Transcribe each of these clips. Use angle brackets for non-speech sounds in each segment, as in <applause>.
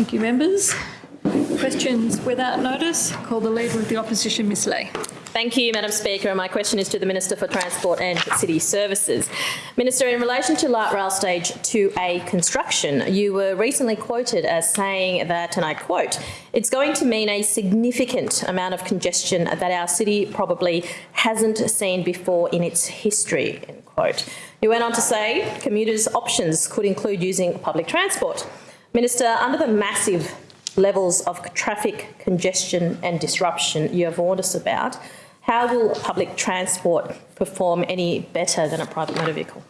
Thank you, members. Questions without notice. Call the Leader of the Opposition, Ms Lee. Thank you, Madam Speaker. My question is to the Minister for Transport and City Services. Minister, in relation to Light Rail Stage 2A construction, you were recently quoted as saying that, and I quote, it's going to mean a significant amount of congestion that our city probably hasn't seen before in its history, end quote. You went on to say commuters' options could include using public transport. Minister, under the massive levels of traffic congestion and disruption you have warned us about, how will public transport perform any better than a private motor vehicle?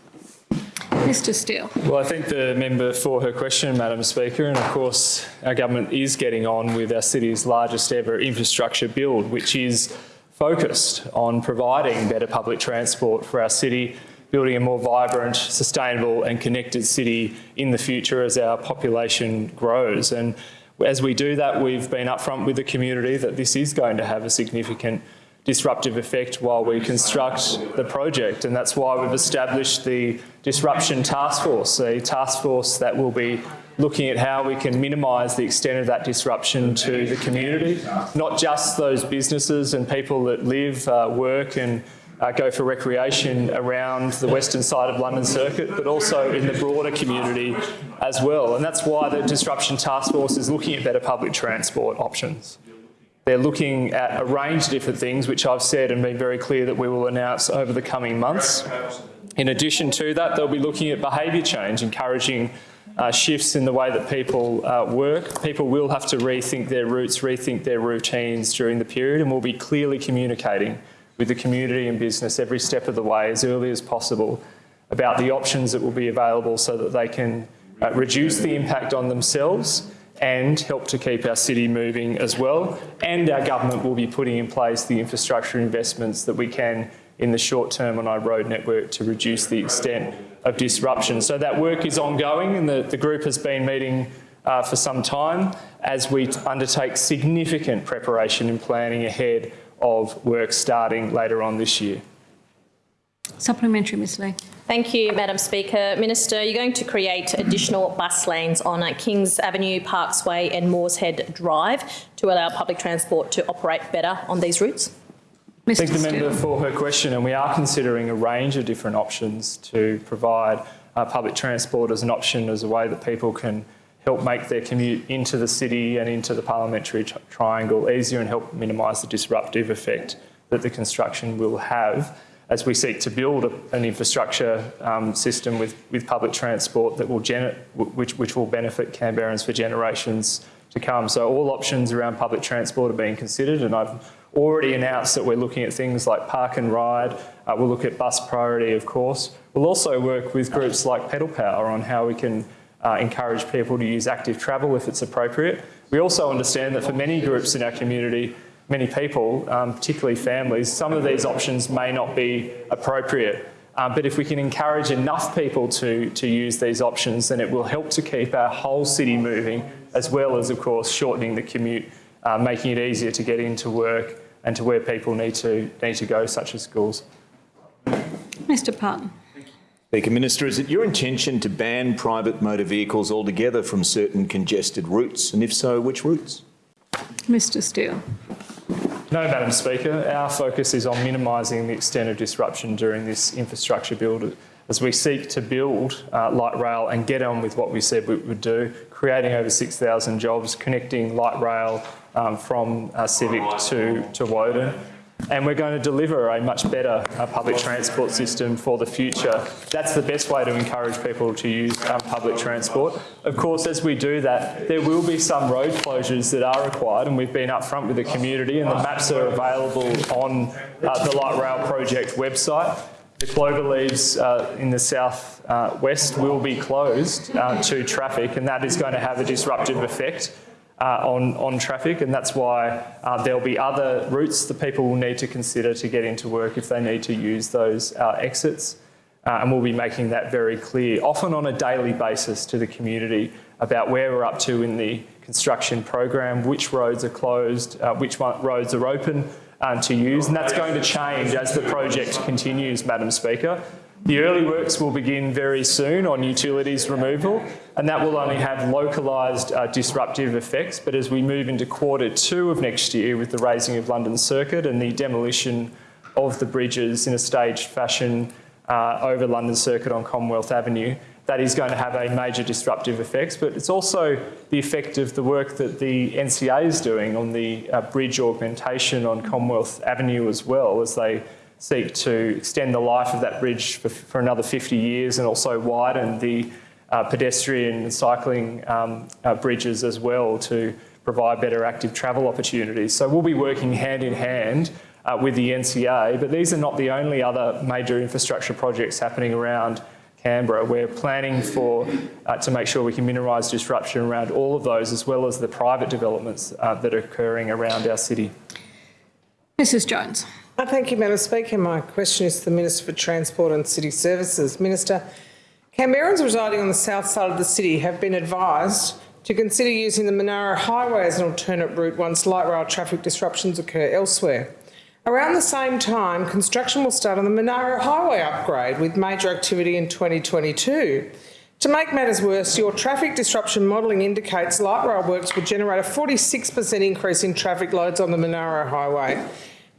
Mr Steel. Well, I thank the member for her question, Madam Speaker. And of course, our government is getting on with our city's largest ever infrastructure build, which is focused on providing better public transport for our city, building a more vibrant, sustainable and connected city in the future as our population grows. And as we do that, we've been upfront with the community that this is going to have a significant disruptive effect while we construct the project. And that's why we've established the Disruption Task Force, a task force that will be looking at how we can minimise the extent of that disruption to the community, not just those businesses and people that live, uh, work and uh, go for recreation around the western side of London Circuit, but also in the broader community as well. And that's why the Disruption Task Force is looking at better public transport options. They're looking at a range of different things, which I've said and been very clear that we will announce over the coming months. In addition to that, they'll be looking at behaviour change, encouraging uh, shifts in the way that people uh, work. People will have to rethink their routes, rethink their routines during the period, and we'll be clearly communicating with the community and business every step of the way as early as possible about the options that will be available so that they can uh, reduce the impact on themselves and help to keep our city moving as well. And our government will be putting in place the infrastructure investments that we can in the short term on our road network to reduce the extent of disruption. So that work is ongoing and the, the group has been meeting uh, for some time as we undertake significant preparation and planning ahead of work starting later on this year. Supplementary, Ms Lee. Thank you, Madam Speaker. Minister, you're going to create additional bus lanes on Kings Avenue, Parkes Way and Morshead Drive to allow public transport to operate better on these routes? Mr Thank the member for her question and we are considering a range of different options to provide uh, public transport as an option as a way that people can help make their commute into the city and into the parliamentary triangle easier and help minimise the disruptive effect that the construction will have as we seek to build a, an infrastructure um, system with, with public transport that will which, which will benefit Canberrans for generations to come. So all options around public transport are being considered and I've already announced that we're looking at things like park and ride. Uh, we'll look at bus priority, of course. We'll also work with groups like Pedal Power on how we can uh, encourage people to use active travel if it's appropriate. We also understand that for many groups in our community, many people, um, particularly families, some of these options may not be appropriate. Uh, but if we can encourage enough people to, to use these options, then it will help to keep our whole city moving, as well as, of course, shortening the commute, uh, making it easier to get into work and to where people need to, need to go, such as schools. Mr Parton. Speaker Minister, is it your intention to ban private motor vehicles altogether from certain congested routes? And if so, which routes? Mr Steel. No, Madam Speaker. Our focus is on minimising the extent of disruption during this infrastructure build as we seek to build uh, light rail and get on with what we said we would do, creating over 6,000 jobs, connecting light rail um, from uh, Civic to, to Woden, and we're going to deliver a much better uh, public transport system for the future. That's the best way to encourage people to use um, public transport. Of course, as we do that, there will be some road closures that are required and we've been upfront with the community and the maps are available on uh, the Light Rail Project website. The Cloverleaves uh, in the south uh, west will be closed uh, to traffic and that is going to have a disruptive effect uh, on, on traffic and that's why uh, there'll be other routes that people will need to consider to get into work if they need to use those uh, exits. Uh, and we'll be making that very clear, often on a daily basis to the community about where we're up to in the construction program, which roads are closed, uh, which roads are open um, to use. And that's going to change as the project continues, Madam Speaker. The early works will begin very soon on utilities removal, and that will only have localised uh, disruptive effects. But as we move into quarter two of next year with the raising of London Circuit and the demolition of the bridges in a staged fashion uh, over London Circuit on Commonwealth Avenue, that is going to have a major disruptive effects. But it's also the effect of the work that the NCA is doing on the uh, bridge augmentation on Commonwealth Avenue as well as they seek to extend the life of that bridge for, for another 50 years and also widen the uh, pedestrian and cycling um, uh, bridges as well to provide better active travel opportunities. So we'll be working hand in hand uh, with the NCA, but these are not the only other major infrastructure projects happening around Canberra. We're planning for uh, to make sure we can minimise disruption around all of those, as well as the private developments uh, that are occurring around our city. Mrs Jones. Thank you, Madam Speaker. My question is to the Minister for Transport and City Services. Minister, Canberrans residing on the south side of the city have been advised to consider using the Monaro Highway as an alternate route once light rail traffic disruptions occur elsewhere. Around the same time, construction will start on the Monaro Highway upgrade with major activity in 2022. To make matters worse, your traffic disruption modelling indicates light rail works will generate a 46% increase in traffic loads on the Monaro Highway.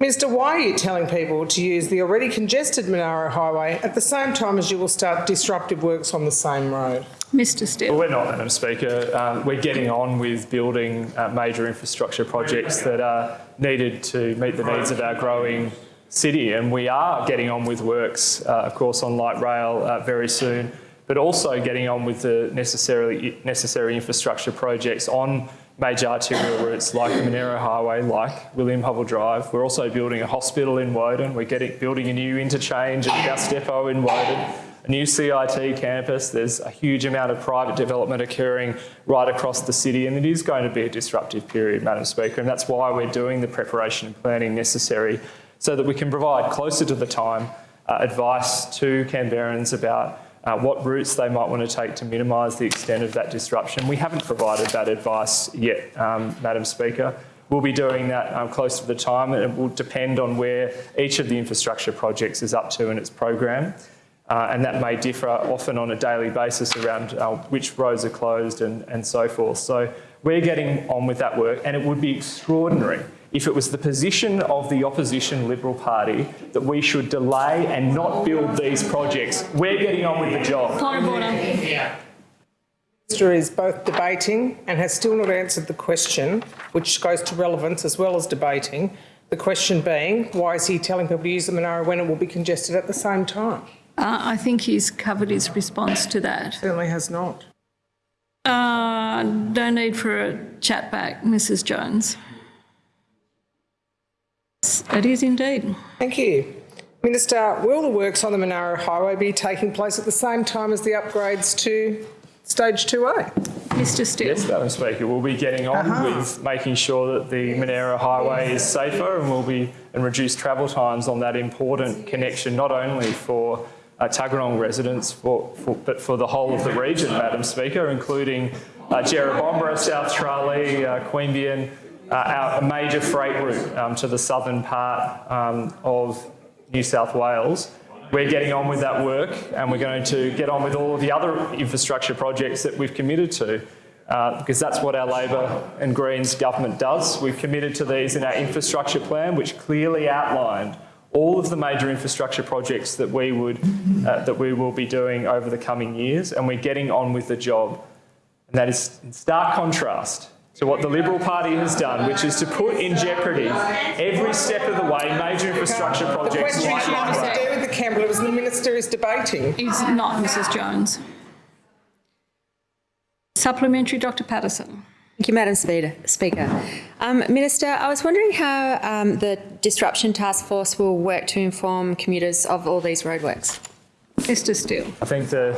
Minister, why are you telling people to use the already congested Monaro Highway at the same time as you will start disruptive works on the same road? Mr Steel. Well, we're not, Madam Speaker. Um, we're getting on with building uh, major infrastructure projects that are needed to meet the needs of our growing city, and we are getting on with works, uh, of course, on light rail uh, very soon, but also getting on with the necessarily necessary infrastructure projects on major arterial routes like the Monaro Highway, like William Hovell Drive. We're also building a hospital in Woden. We're getting, building a new interchange at Bus Depot in Woden a new CIT campus. There's a huge amount of private development occurring right across the city, and it is going to be a disruptive period, Madam Speaker, and that's why we're doing the preparation and planning necessary so that we can provide closer to the time uh, advice to Canberrans about uh, what routes they might want to take to minimise the extent of that disruption. We haven't provided that advice yet, um, Madam Speaker. We'll be doing that um, close to the time, and it will depend on where each of the infrastructure projects is up to in its program. Uh, and that may differ often on a daily basis around uh, which roads are closed and, and so forth. So we're getting on with that work, and it would be extraordinary if it was the position of the opposition Liberal Party that we should delay and not build these projects. We're getting on with the job. Point of order. Minister is both debating and has still not answered the question, which goes to relevance as well as debating. The question being, why is he telling people to use the Monaro when it will be congested at the same time? Uh, I think he's covered his response to that. Certainly has not. Uh, no need for a chat back, Mrs Jones. It is indeed. Thank you. Minister, will the works on the Monaro Highway be taking place at the same time as the upgrades to Stage 2A? Mr Steel. Yes, Madam Speaker, we'll be getting on with making sure that the Monaro Highway is safer and will be and reduce travel times on that important connection, not only for uh, Tuggeranong residents, for, for, but for the whole of the region, Madam Speaker, including uh, Jerrabomberra, South Tralee, uh, Queanbeyan, uh, our, major freight route um, to the southern part um, of New South Wales. We're getting on with that work and we're going to get on with all of the other infrastructure projects that we've committed to uh, because that's what our Labor and Greens government does. We've committed to these in our infrastructure plan which clearly outlined all of the major infrastructure projects that we would uh, that we will be doing over the coming years and we're getting on with the job. And that is in stark contrast to what the Liberal Party has done, which is to put in jeopardy every step of the way major infrastructure projects. The projects question like is nothing to do with the Campbell, it was the Minister is debating. He's not Mrs Jones. Supplementary, Dr Paterson. Thank you, Madam Speaker. Speaker. Um, Minister, I was wondering how um, the Disruption Task Force will work to inform commuters of all these roadworks. Mr Steel. I thank the,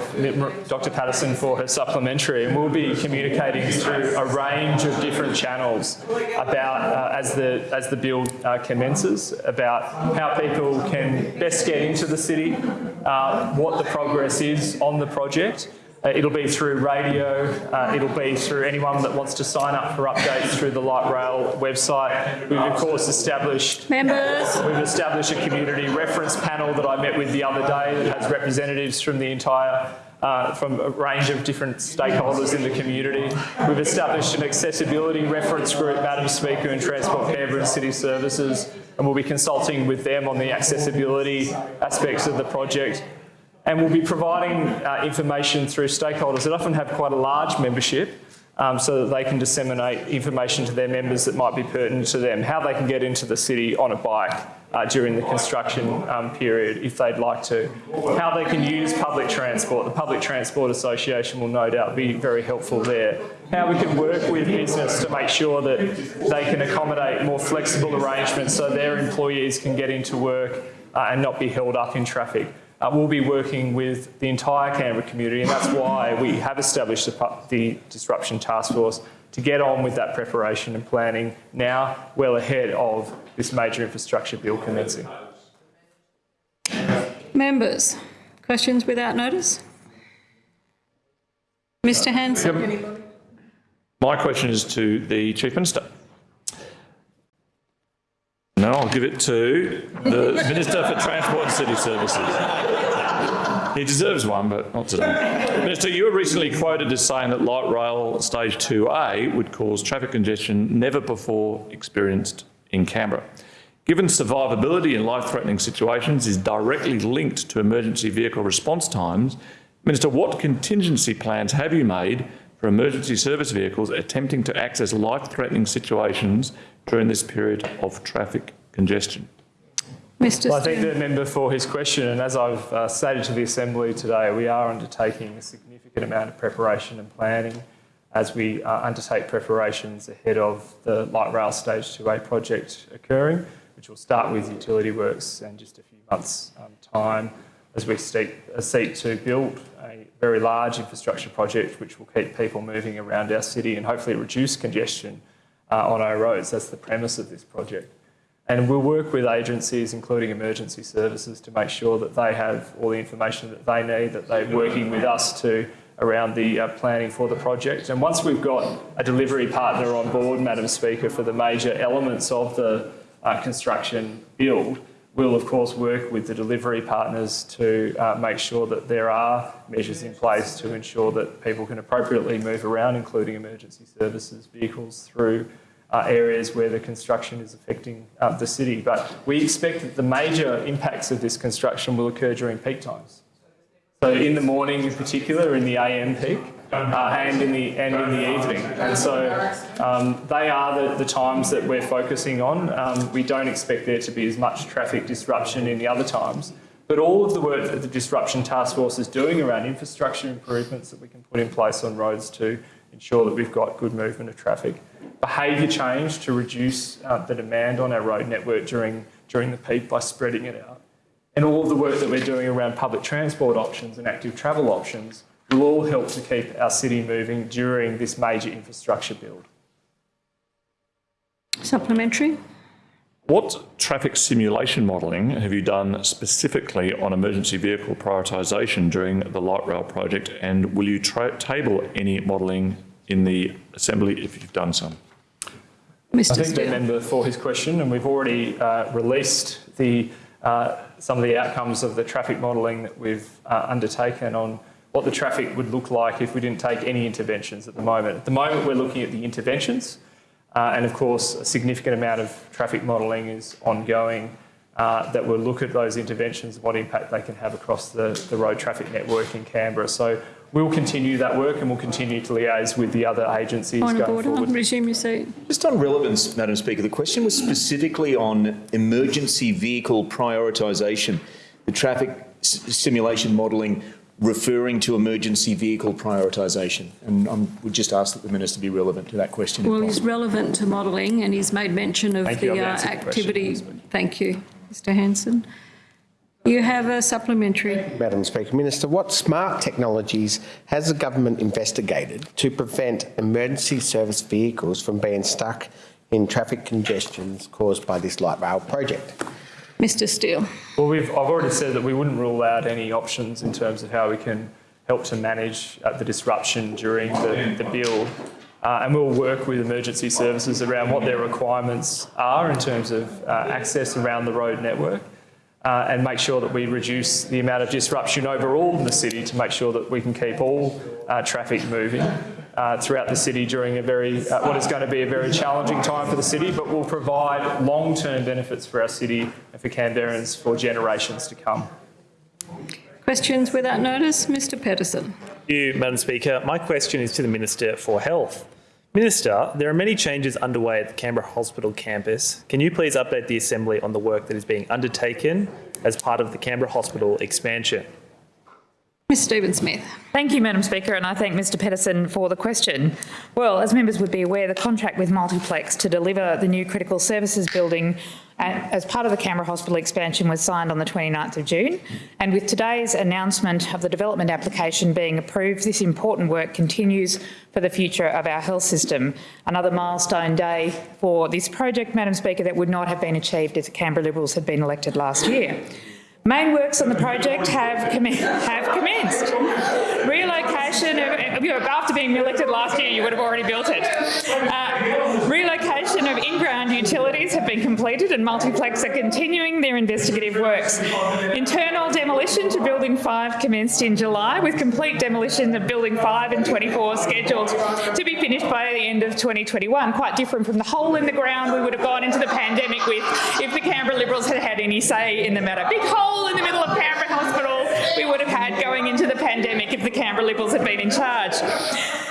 Dr Paterson for her supplementary and we'll be communicating through a range of different channels about, uh, as, the, as the bill uh, commences, about how people can best get into the city, uh, what the progress is on the project, Uh, it'll be through radio, uh, it'll be through anyone that wants to sign up for updates through the Light Rail website. We've of course established Members, We've established a community reference panel that I met with the other day that has representatives from the entire, uh, from a range of different stakeholders in the community. We've established an accessibility reference group, Madam Speaker, in Transport Canberra and City Services, and we'll be consulting with them on the accessibility aspects of the project. And we'll be providing uh, information through stakeholders that often have quite a large membership um, so that they can disseminate information to their members that might be pertinent to them, how they can get into the city on a bike uh, during the construction um, period if they'd like to, how they can use public transport. The Public Transport Association will no doubt be very helpful there. How we can work with business to make sure that they can accommodate more flexible arrangements so their employees can get into work uh, and not be held up in traffic. Uh, we'll be working with the entire Canberra community, and that's why we have established the, the Disruption Task Force to get on with that preparation and planning now, well ahead of this major infrastructure bill commencing. members, questions without notice? Mr Hanson? My question is to the Chief Minister. No, I'll give it to the Minister for Transport and City Services. He deserves one, but not today. Minister, you were recently quoted as saying that light rail stage 2A would cause traffic congestion never before experienced in Canberra. Given survivability in life-threatening situations is directly linked to emergency vehicle response times, Minister, what contingency plans have you made for emergency service vehicles attempting to access life-threatening situations during this period of traffic congestion? Mr Well, I thank the member for his question, and as I've uh, stated to the Assembly today, we are undertaking a significant amount of preparation and planning as we uh, undertake preparations ahead of the light rail stage 2A project occurring, which will start with utility works in just a few months' um, time as we seek, to build a very large infrastructure project which will keep people moving around our city and hopefully reduce congestion uh, on our roads. That's the premise of this project. And we'll work with agencies, including emergency services, to make sure that they have all the information that they need, that they're working with us to around the uh, planning for the project. And once we've got a delivery partner on board, Madam Speaker, for the major elements of the uh, construction build, we'll of course work with the delivery partners to uh, make sure that there are measures in place to ensure that people can appropriately move around, including emergency services vehicles, through uh, areas where the construction is affecting uh, the city. But we expect that the major impacts of this construction will occur during peak times. So in the morning in particular, in the AM peak, uh, and in the and in the evening. And so um, they are the, the times that we're focusing on. Um, we don't expect there to be as much traffic disruption in the other times. But all of the work that the Disruption Task Force is doing around infrastructure improvements that we can put in place on roads to ensure that we've got good movement of traffic. Behaviour change to reduce uh, the demand on our road network during, during the peak by spreading it out. And all of the work that we're doing around public transport options and active travel options will all help to keep our city moving during this major infrastructure build. Supplementary? What traffic simulation modelling have you done specifically on emergency vehicle prioritisation during the light rail project and will you table any modelling in the Assembly if you've done some? Mr. I thank the member for his question, and we've already uh, released the, uh, some of the outcomes of the traffic modelling that we've uh, undertaken on what the traffic would look like if we didn't take any interventions at the moment. At the moment, we're looking at the interventions, uh, and of course, a significant amount of traffic modelling is ongoing uh, that will look at those interventions, what impact they can have across the, the road traffic network in Canberra. So we'll continue that work and we'll continue to liaise with the other agencies Point of going order. forward. Resume your seat. Just on relevance, Madam Speaker, the question was specifically on emergency vehicle prioritisation, the traffic s- simulation modelling referring to emergency vehicle prioritisation. And I would just ask that the Minister be relevant to that question. Well, he's relevant to modelling and he's made mention of Thank the uh, answered the question, activity. Thank you, Mr Hanson. You have a supplementary. Madam Speaker, Minister, what smart technologies has the government investigated to prevent emergency service vehicles from being stuck in traffic congestions caused by this light rail project? Mr Steel. Well, we've, I've already said that we wouldn't rule out any options in terms of how we can help to manage uh, the disruption during the, the build. Uh, and we'll work with emergency services around what their requirements are in terms of uh, access around the road network uh, and make sure that we reduce the amount of disruption overall in the city to make sure that we can keep all uh, traffic moving uh, throughout the city during a very, uh, what is going to be a very challenging time for the city, but will provide long-term benefits for our city and for Canberrans for generations to come. Questions without notice, Mr Pettersson. Thank you, Madam Speaker. My question is to the Minister for Health. Minister, there are many changes underway at the Canberra Hospital campus. Can you please update the Assembly on the work that is being undertaken as part of the Canberra Hospital expansion? Ms Stephen-Smith. Thank you, Madam Speaker, and I thank Mr Pettersson for the question. Well, as members would be aware, the contract with Multiplex to deliver the new critical services building uh, as part of the Canberra Hospital expansion was signed on the 29th of June. And with today's announcement of the development application being approved, this important work continues for the future of our health system. Another milestone day for this project, Madam Speaker, that would not have been achieved if the Canberra Liberals had been elected last year. Main works on the project have, have commenced. Relocation of, after being elected last year, you would have already built it. Uh, relocation of in-ground utilities have been completed and Multiplex are continuing their investigative works. Internal demolition to Building 5 commenced in July with complete demolition of Building 5 and 24 scheduled to be finished by the end of 2021. Quite different from the hole in the ground we would have gone into the pandemic with if the Canberra Liberals had had any say in the matter. Big hole in the middle of Canberra Hospital we would have had going into the pandemic the Canberra Liberals had been in charge.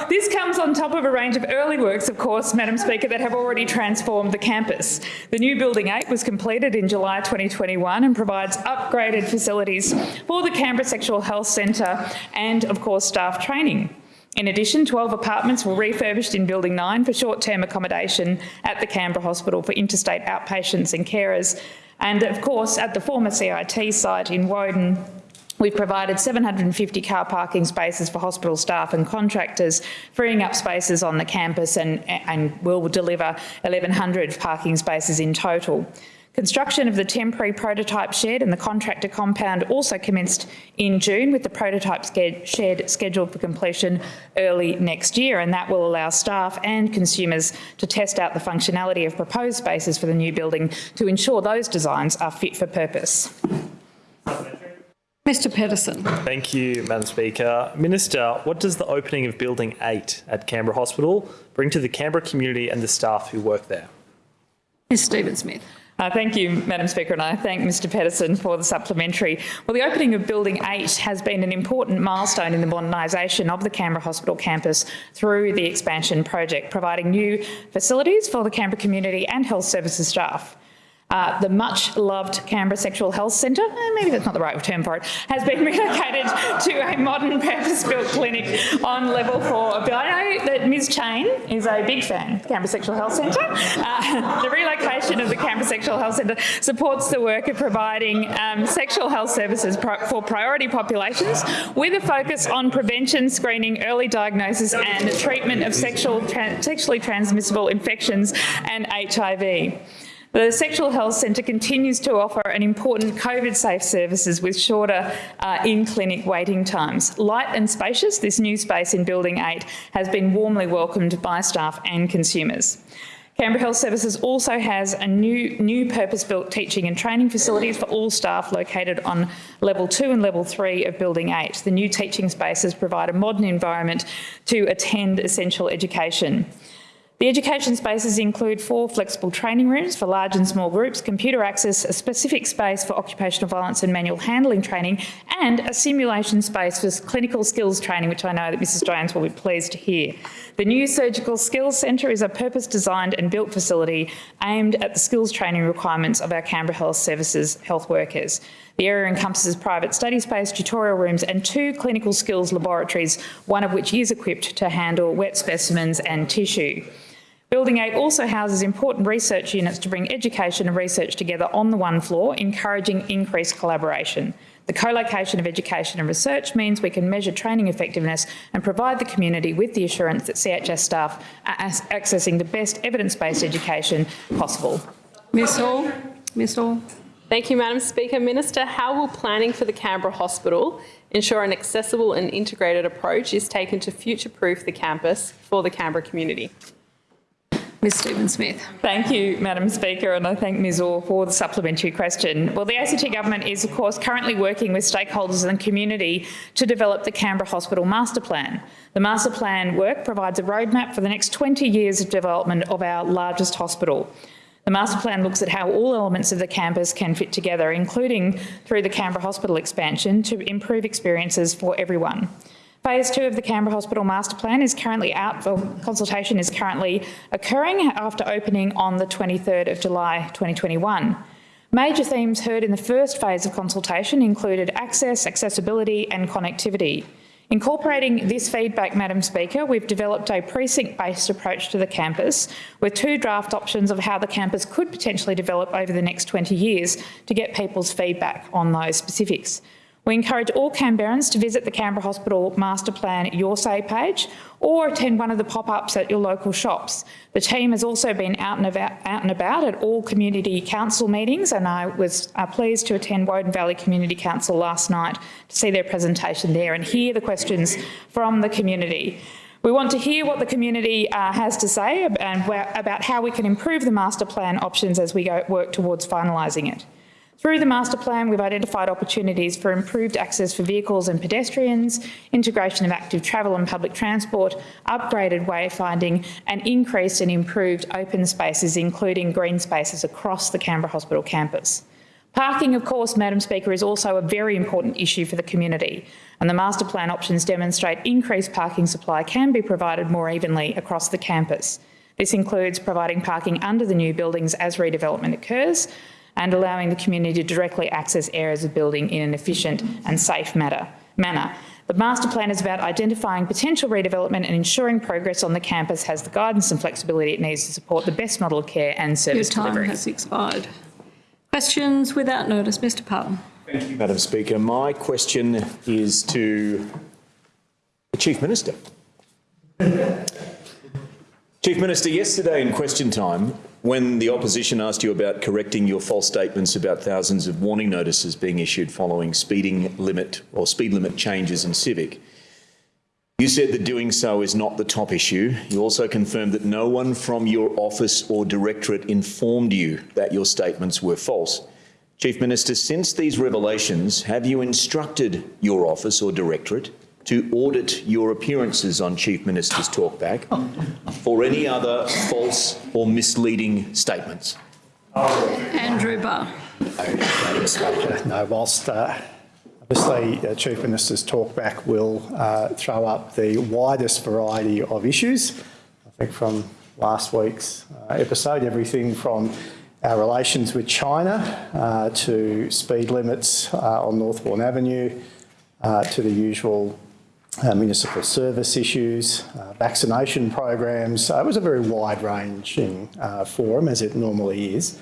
This comes on top of a range of early works, of course, Madam Speaker, that have already transformed the campus. The new Building 8 was completed in July 2021 and provides upgraded facilities for the Canberra Sexual Health Centre and, of course, staff training. In addition, 12 apartments were refurbished in Building 9 for short-term accommodation at the Canberra Hospital for interstate outpatients and carers. And of course, at the former CIT site in Woden, We've provided 750 car parking spaces for hospital staff and contractors, freeing up spaces on the campus and, and will deliver 1,100 parking spaces in total. Construction of the temporary prototype shed and the contractor compound also commenced in June with the prototype shed scheduled for completion early next year and that will allow staff and consumers to test out the functionality of proposed spaces for the new building to ensure those designs are fit for purpose. Mr Pettersson. Thank you, Madam Speaker. Minister, what does the opening of Building 8 at Canberra Hospital bring to the Canberra community and the staff who work there? Ms Stephen Smith. Uh, thank you, Madam Speaker, and I thank Mr Pettersson for the supplementary. Well, the opening of Building 8 has been an important milestone in the modernisation of the Canberra Hospital campus through the expansion project, providing new facilities for the Canberra community and health services staff. Uh, the much loved Canberra Sexual Health Centre, eh, maybe that's not the right term for it, has been <laughs> relocated to a modern purpose-built clinic on level four. But I know that Ms Cheyne is a big fan of Canberra Sexual Health Centre. Uh, <laughs> the relocation of the Canberra Sexual Health Centre supports the work of providing um, sexual health services pro for priority populations with a focus on prevention, screening, early diagnosis and treatment of sexual tra sexually transmissible infections and HIV. The Sexual Health Centre continues to offer an important COVID-safe services with shorter uh, in-clinic waiting times. Light and spacious, this new space in Building 8 has been warmly welcomed by staff and consumers. Canberra Health Services also has a new, new purpose-built teaching and training facilities for all staff located on level two and level three of Building 8. The new teaching spaces provide a modern environment to attend essential education. The education spaces include four flexible training rooms for large and small groups, computer access, a specific space for occupational violence and manual handling training, and a simulation space for clinical skills training, which I know that Mrs Jones will be pleased to hear. The new Surgical Skills Centre is a purpose-designed and built facility aimed at the skills training requirements of our Canberra Health Services health workers. The area encompasses private study space, tutorial rooms and two clinical skills laboratories, one of which is equipped to handle wet specimens and tissue. Building 8 also houses important research units to bring education and research together on the one floor, encouraging increased collaboration. The co-location of education and research means we can measure training effectiveness and provide the community with the assurance that CHS staff are accessing the best evidence-based education possible. Ms Hall. Ms Hall. Thank you, Madam Speaker. Minister, how will planning for the Canberra Hospital ensure an accessible and integrated approach is taken to future-proof the campus for the Canberra community? Ms Stephen-Smith. Thank you, Madam Speaker, and I thank Ms Orr for the supplementary question. Well, the ACT Government is, of course, currently working with stakeholders and community to develop the Canberra Hospital Master Plan. The Master Plan work provides a roadmap for the next 20 years of development of our largest hospital. The master plan looks at how all elements of the campus can fit together, including through the Canberra Hospital expansion to improve experiences for everyone. Phase two of the Canberra Hospital Master Plan is currently out, or consultation is currently occurring after opening on the 23rd of July 2021. Major themes heard in the first phase of consultation included access, accessibility and connectivity. Incorporating this feedback, Madam Speaker, we've developed a precinct-based approach to the campus with two draft options of how the campus could potentially develop over the next 20 years to get people's feedback on those specifics. We encourage all Canberrans to visit the Canberra Hospital Master Plan Your Say page or attend one of the pop-ups at your local shops. The team has also been out and about, out and about at all community council meetings and I was uh, pleased to attend Woden Valley Community Council last night to see their presentation there and hear the questions from the community. We want to hear what the community uh, has to say and about how we can improve the master plan options as we go work towards finalising it. Through the master plan, we've identified opportunities for improved access for vehicles and pedestrians, integration of active travel and public transport, upgraded wayfinding and increased and improved open spaces, including green spaces across the Canberra Hospital campus. Parking, of course, Madam Speaker, is also a very important issue for the community and the master plan options demonstrate increased parking supply can be provided more evenly across the campus. This includes providing parking under the new buildings as redevelopment occurs, and allowing the community to directly access areas of building in an efficient and safe matter, manner. The master plan is about identifying potential redevelopment and ensuring progress on the campus has the guidance and flexibility it needs to support the best model of care and service Your time delivery. has expired. Questions without notice. Mr Parton. Thank you, Madam Speaker. My question is to the Chief Minister. Chief Minister, yesterday in question time, when the opposition asked you about correcting your false statements about thousands of warning notices being issued following speeding limit or speed limit changes in Civic, you said that doing so is not the top issue. You also confirmed that no one from your office or directorate informed you that your statements were false. Chief Minister, since these revelations, have you instructed your office or directorate to audit your appearances on Chief Minister's talkback for any other false or misleading statements? Andrew Barr. Madam No, whilst uh, obviously uh, Chief Minister's talkback will uh, throw up the widest variety of issues, I think from last week's uh, episode, everything from our relations with China uh, to speed limits uh, on Northbourne Avenue to the usual uh, municipal service issues, uh, vaccination programs. It was a very wide-ranging uh, forum, as it normally is.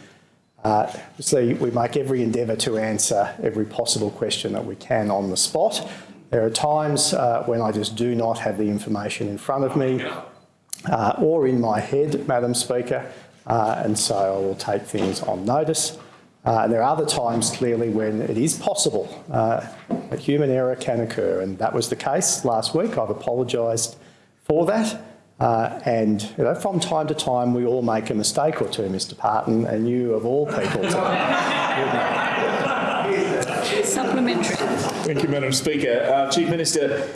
Uh, obviously, we make every endeavour to answer every possible question that we can on the spot. There are times uh, when I just do not have the information in front of me or in my head, Madam Speaker, and so I will take things on notice. Uh, and there are other times, clearly, when it is possible uh, that human error can occur, and that was the case last week. I've apologised for that. Uh, and you know, from time to time, we all make a mistake or two, Mr Parton, and you, of all people, <laughs> Supplementary. Thank you, Madam Speaker. Uh, Chief Minister,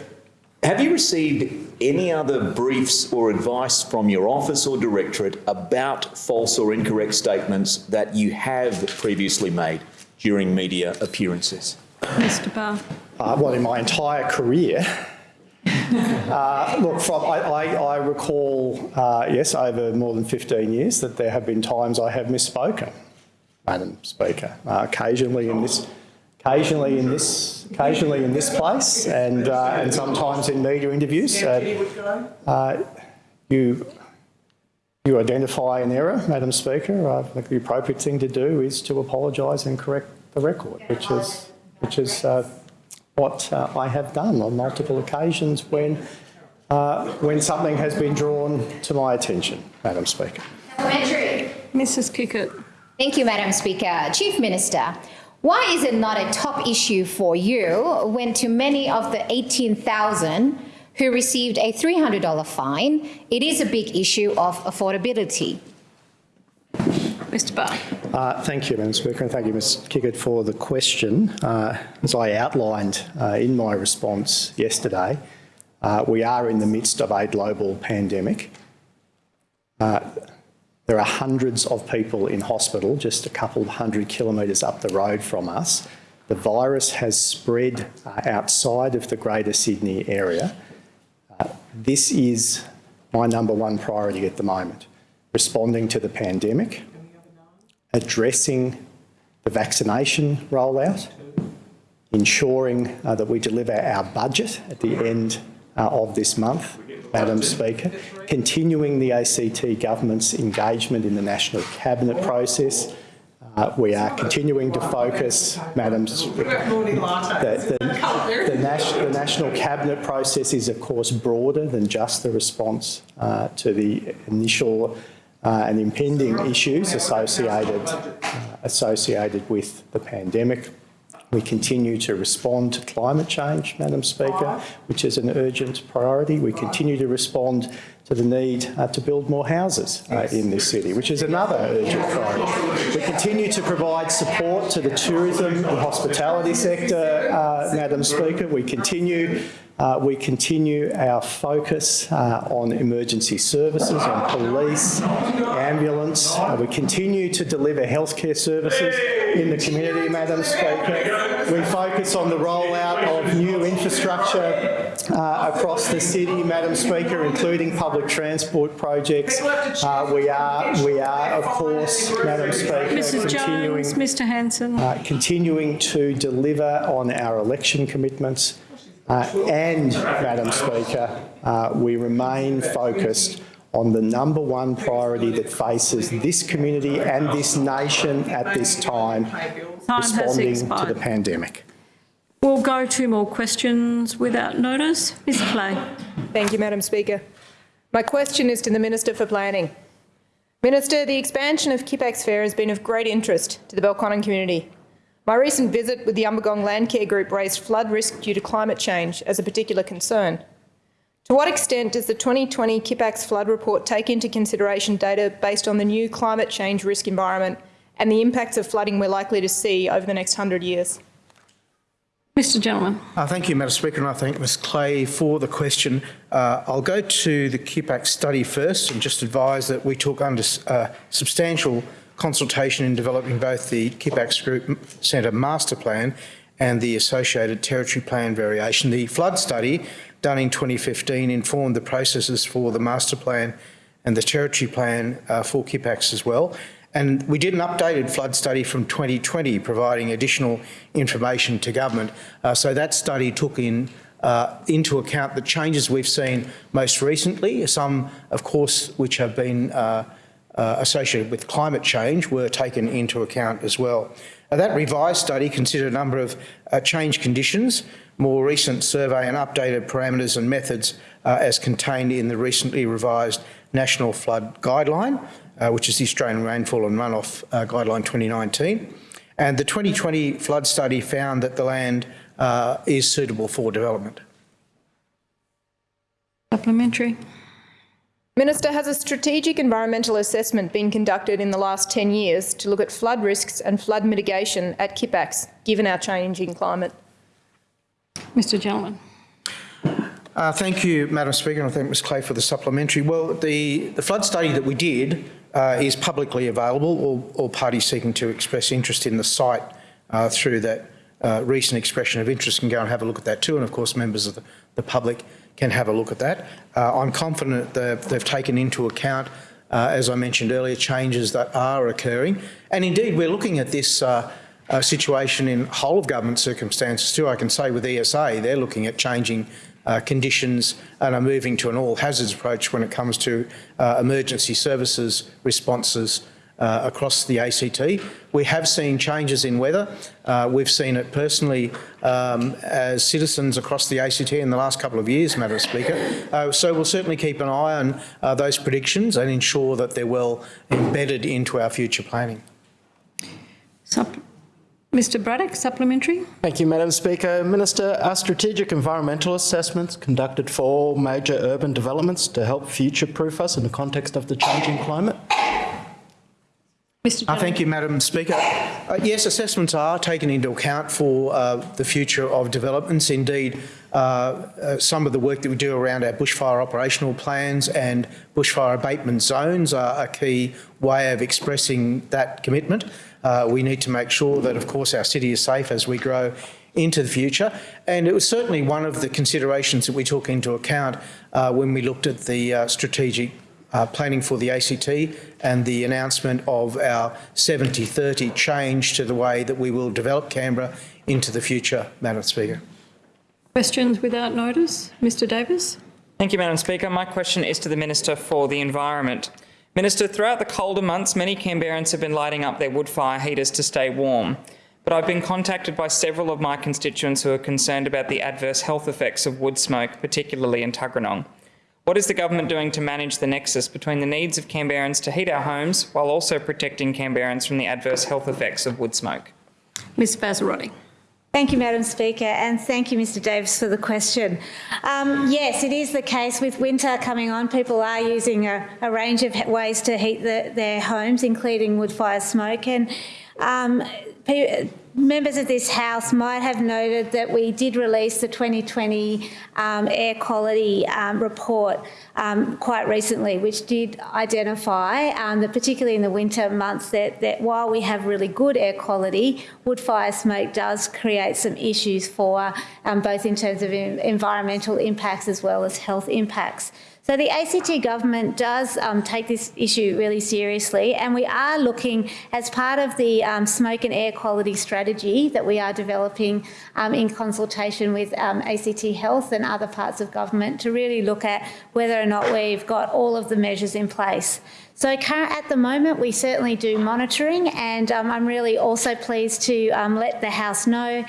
have you received any other briefs or advice from your office or directorate about false or incorrect statements that you have previously made during media appearances? Mr Barr. Uh, well, in my entire career, uh, look, from, I, I, I recall, uh, yes, over more than 15 years, that there have been times I have misspoken, Madam Speaker, uh, occasionally in this occasionally in this, occasionally in this place, and uh, and sometimes in media interviews. Uh, uh, you you identify an error, Madam Speaker. I think the appropriate thing to do is to apologise and correct the record, which is which is uh, what uh, I have done on multiple occasions when uh, when something has been drawn to my attention, Madam Speaker. Mrs Kikkert. Thank you, Madam Speaker. Chief Minister, why is it not a top issue for you when to many of the 18,000 who received a $300 fine, it is a big issue of affordability? Mr Barr. Uh, Thank you, Madam Speaker, and thank you, Ms Kikkert, for the question. Uh, As I outlined uh, in my response yesterday, uh, we are in the midst of a global pandemic. There are hundreds of people in hospital just a couple of hundred kilometres up the road from us. The virus has spread uh, outside of the Greater Sydney area. Uh, This is my number one priority at the moment, responding to the pandemic, addressing the vaccination rollout, ensuring uh, that we deliver our budget at the end uh, of this month, Madam Speaker, continuing the ACT government's engagement in the National Cabinet process. Uh, we are continuing to focus, Madam Speaker, the, the, the, Nas- the National Cabinet process is of course broader than just the response uh, to the initial uh, and impending issues associated, uh, associated with the pandemic. We continue to respond to climate change, Madam Speaker, which is an urgent priority. We continue to respond to the need uh, to build more houses uh, in this city, which is another urgent priority. We continue to provide support to the tourism and hospitality sector, uh, Madam Speaker. We continue uh, we continue our focus uh, on emergency services, on police, ambulance. Uh, we continue to deliver healthcare services in the community, Madam Speaker. We focus on the rollout of new infrastructure uh, across the city, Madam Speaker, including public transport projects. Uh, we are, we are, of course, Madam Speaker, Mrs continuing, Jones, Mr Hanson. uh, continuing to deliver on our election commitments. Uh, and, Madam Speaker, uh, we remain focused on the number one priority that faces this community and this nation at this time, Time responding to the pandemic. We'll go to more questions without notice. Ms Clay. Thank you, Madam Speaker. My question is to the Minister for Planning. Minister, the expansion of Kippax Fair has been of great interest to the Belconnen community. My recent visit with the Umbagong Landcare Group raised flood risk due to climate change as a particular concern. To what extent does the 2020 Kippax flood report take into consideration data based on the new climate change risk environment and the impacts of flooding we're likely to see over the next 100 years? Mr Gentleman. Uh, Thank you, Madam Speaker, and I thank Ms Clay for the question. Uh, I'll go to the Kippax study first and just advise that we took under uh, substantial consultation in developing both the Kippax Group Centre Master Plan and the associated Territory Plan variation. The flood study done in 2015 informed the processes for the Master Plan and the Territory Plan uh, for Kippax as well. And we did an updated flood study from 2020, providing additional information to government. Uh, so that study took in uh, into account the changes we've seen most recently. Some, of course, which have been uh, uh, associated with climate change were taken into account as well. Uh, that revised study considered a number of uh, change conditions, more recent survey and updated parameters and methods uh, as contained in the recently revised National Flood Guideline, uh, which is the Australian Rainfall and Runoff uh, Guideline 2019. And the 2020 flood study found that the land uh, is suitable for development. Supplementary. Minister, has a strategic environmental assessment been conducted in the last 10 years to look at flood risks and flood mitigation at Kippax, given our changing climate? Mr Gentleman. Uh, thank you, Madam Speaker, and I thank Ms Clay for the supplementary. Well, the, the flood study that we did uh, is publicly available. All, all parties seeking to express interest in the site uh, through that uh, recent expression of interest can go and have a look at that too. And of course, members of the, the public can have a look at that. Uh, I'm confident that they've taken into account, uh, as I mentioned earlier, changes that are occurring. And indeed, we're looking at this uh, situation in whole of government circumstances too. I can say with ESA, they're looking at changing uh, conditions and are moving to an all hazards approach when it comes to uh, emergency services responses uh, across the ACT. We have seen changes in weather. Uh, we've seen it personally um, as citizens across the ACT in the last couple of years, Madam Speaker. Uh, so we'll certainly keep an eye on uh, those predictions and ensure that they're well embedded into our future planning. Mr Braddock, supplementary. Thank you, Madam Speaker. Minister, are strategic environmental assessments conducted for all major urban developments to help future-proof us in the context of the changing climate? Mr Uh, Thank you, Madam Speaker. Uh, Yes, assessments are taken into account for uh, the future of developments. Indeed, uh, uh, some of the work that we do around our bushfire operational plans and bushfire abatement zones are a key way of expressing that commitment. Uh, We need to make sure that, of course, our city is safe as we grow into the future. And it was certainly one of the considerations that we took into account uh, when we looked at the uh, strategic uh, planning for the ACT and the announcement of our 70-30 change to the way that we will develop Canberra into the future, Madam Speaker. Questions without notice. Mr Davis. Thank you, Madam Speaker. My question is to the Minister for the Environment. Minister, throughout the colder months, many Canberrans have been lighting up their wood fire heaters to stay warm. But I've been contacted by several of my constituents who are concerned about the adverse health effects of wood smoke, particularly in Tuggeranong. What is the government doing to manage the nexus between the needs of Canberrans to heat our homes while also protecting Canberrans from the adverse health effects of wood smoke? Ms Vassarotti. Thank you, Madam Speaker, and thank you, Mr Davis, for the question. Um, yes, it is the case with winter coming on. People are using a, a range of ways to heat the, their homes, including wood fire smoke. And um, members of this House might have noted that we did release the 2020 um, air quality um, report um, quite recently, which did identify um, that particularly in the winter months that, that while we have really good air quality, wood fire smoke does create some issues for um, both in terms of environmental impacts as well as health impacts. So the ACT government does um, take this issue really seriously, and we are looking as part of the um, smoke and air quality strategy that we are developing um, in consultation with um, ACT Health and other parts of government to really look at whether or not we've got all of the measures in place. So at the moment, we certainly do monitoring, and um, I'm really also pleased to um, let the House know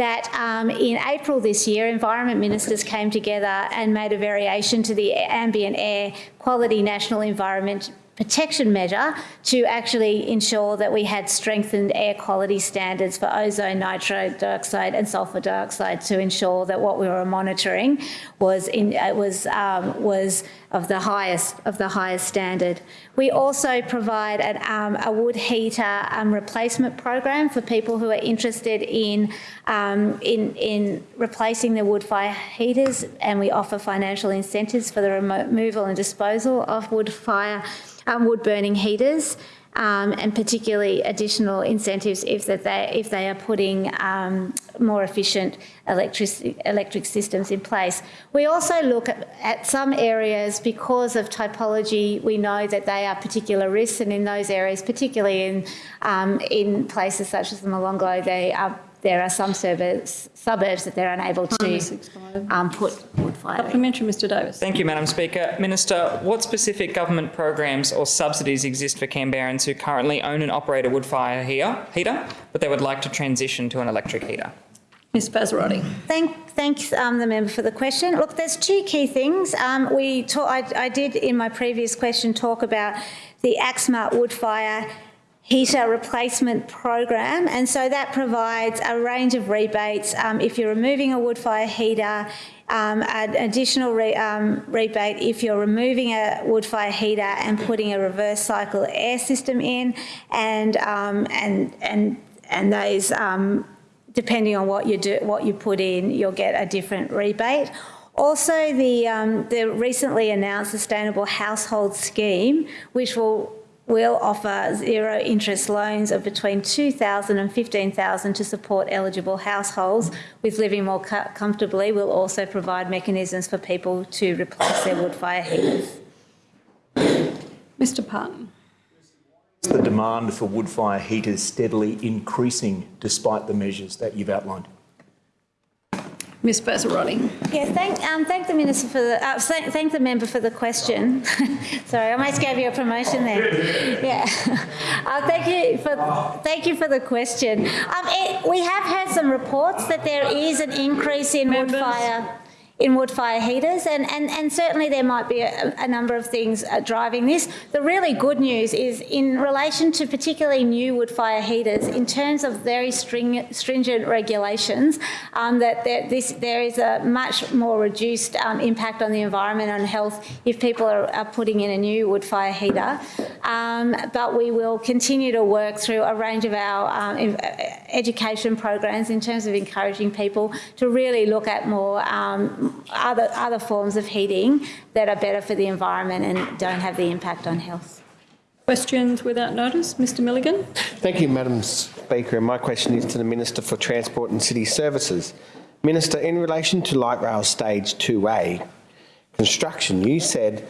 that um, in April this year, environment ministers came together and made a variation to the ambient air quality national environment protection measure to actually ensure that we had strengthened air quality standards for ozone, nitrate dioxide and sulfur dioxide to ensure that what we were monitoring was in, uh, was um, was of the highest of the highest standard. We also provide an, um, a wood heater um, replacement program for people who are interested in, um, in in replacing their wood fire heaters, and we offer financial incentives for the removal and disposal of wood fire um, wood burning heaters. Um, and particularly additional incentives if that they if they are putting um, more efficient electric electric systems in place. We also look at, at, some areas because of typology. We know that they are particular risks, and in those areas, particularly in um, in places such as the Molonglo, they are there are some suburbs, suburbs that they're unable to um, put wood fire. Supplementary, Mr Davis. Thank you, Madam Speaker. Minister, what specific government programs or subsidies exist for Canberrans who currently own and operate a wood fire heater, heater but they would like to transition to an electric heater? Ms Vassarotti. Thank, thanks um, the member for the question. Look, there's two key things. Um, we talk, I, I did in my previous question talk about the Actsmart wood fire heater replacement program. And so that provides a range of rebates. Um, if you're removing a wood fire heater um, an additional re, um, rebate if you're removing a wood fire heater and putting a reverse cycle air system in. And um, and and and those um, depending on what you do what you put in you'll get a different rebate. Also the um, the recently announced sustainable household scheme which will will offer zero interest loans of between 2,000 and 15,000 to support eligible households with living more comfortably. We'll also provide mechanisms for people to replace their wood fire heaters. Mr Parton. The demand for wood fire heaters steadily increasing despite the measures that you've outlined. Ms Vassarotti. Yeah, thank, um, thank the minister for the, uh, thank, thank the member for the question. <laughs> Sorry, I almost gave you a promotion there. Yeah, <laughs> uh, thank you for thank you for the question. Um, it, we have had some reports that there is an increase in wood fire in wood fire heaters, and, and, and certainly there might be a, a number of things uh, driving this. The really good news is in relation to particularly new wood fire heaters, in terms of very string, stringent regulations, um, that there, this, there is a much more reduced um, impact on the environment and health if people are, are putting in a new wood fire heater. Um, but we will continue to work through a range of our um, education programs in terms of encouraging people to really look at more um, other, other forms of heating that are better for the environment and don't have the impact on health. Questions without notice? Mr Milligan. Thank you, Madam Speaker. And my question is to the Minister for Transport and City Services. Minister, in relation to light rail stage 2A construction, you said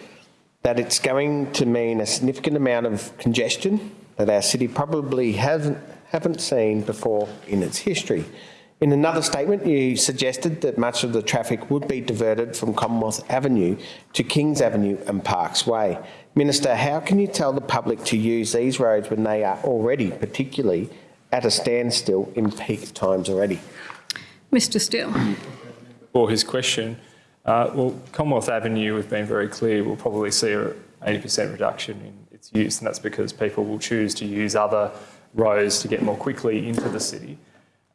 that it's going to mean a significant amount of congestion that our city probably hasn't haven't seen before in its history. In another statement, you suggested that much of the traffic would be diverted from Commonwealth Avenue to Kings Avenue and Parkes Way. Minister, how can you tell the public to use these roads when they are already, particularly, at a standstill in peak times already? Mr Steel. For his question, uh, well, Commonwealth Avenue, we've been very clear, we'll probably see a 80% reduction in its use, and that's because people will choose to use other roads to get more quickly into the city.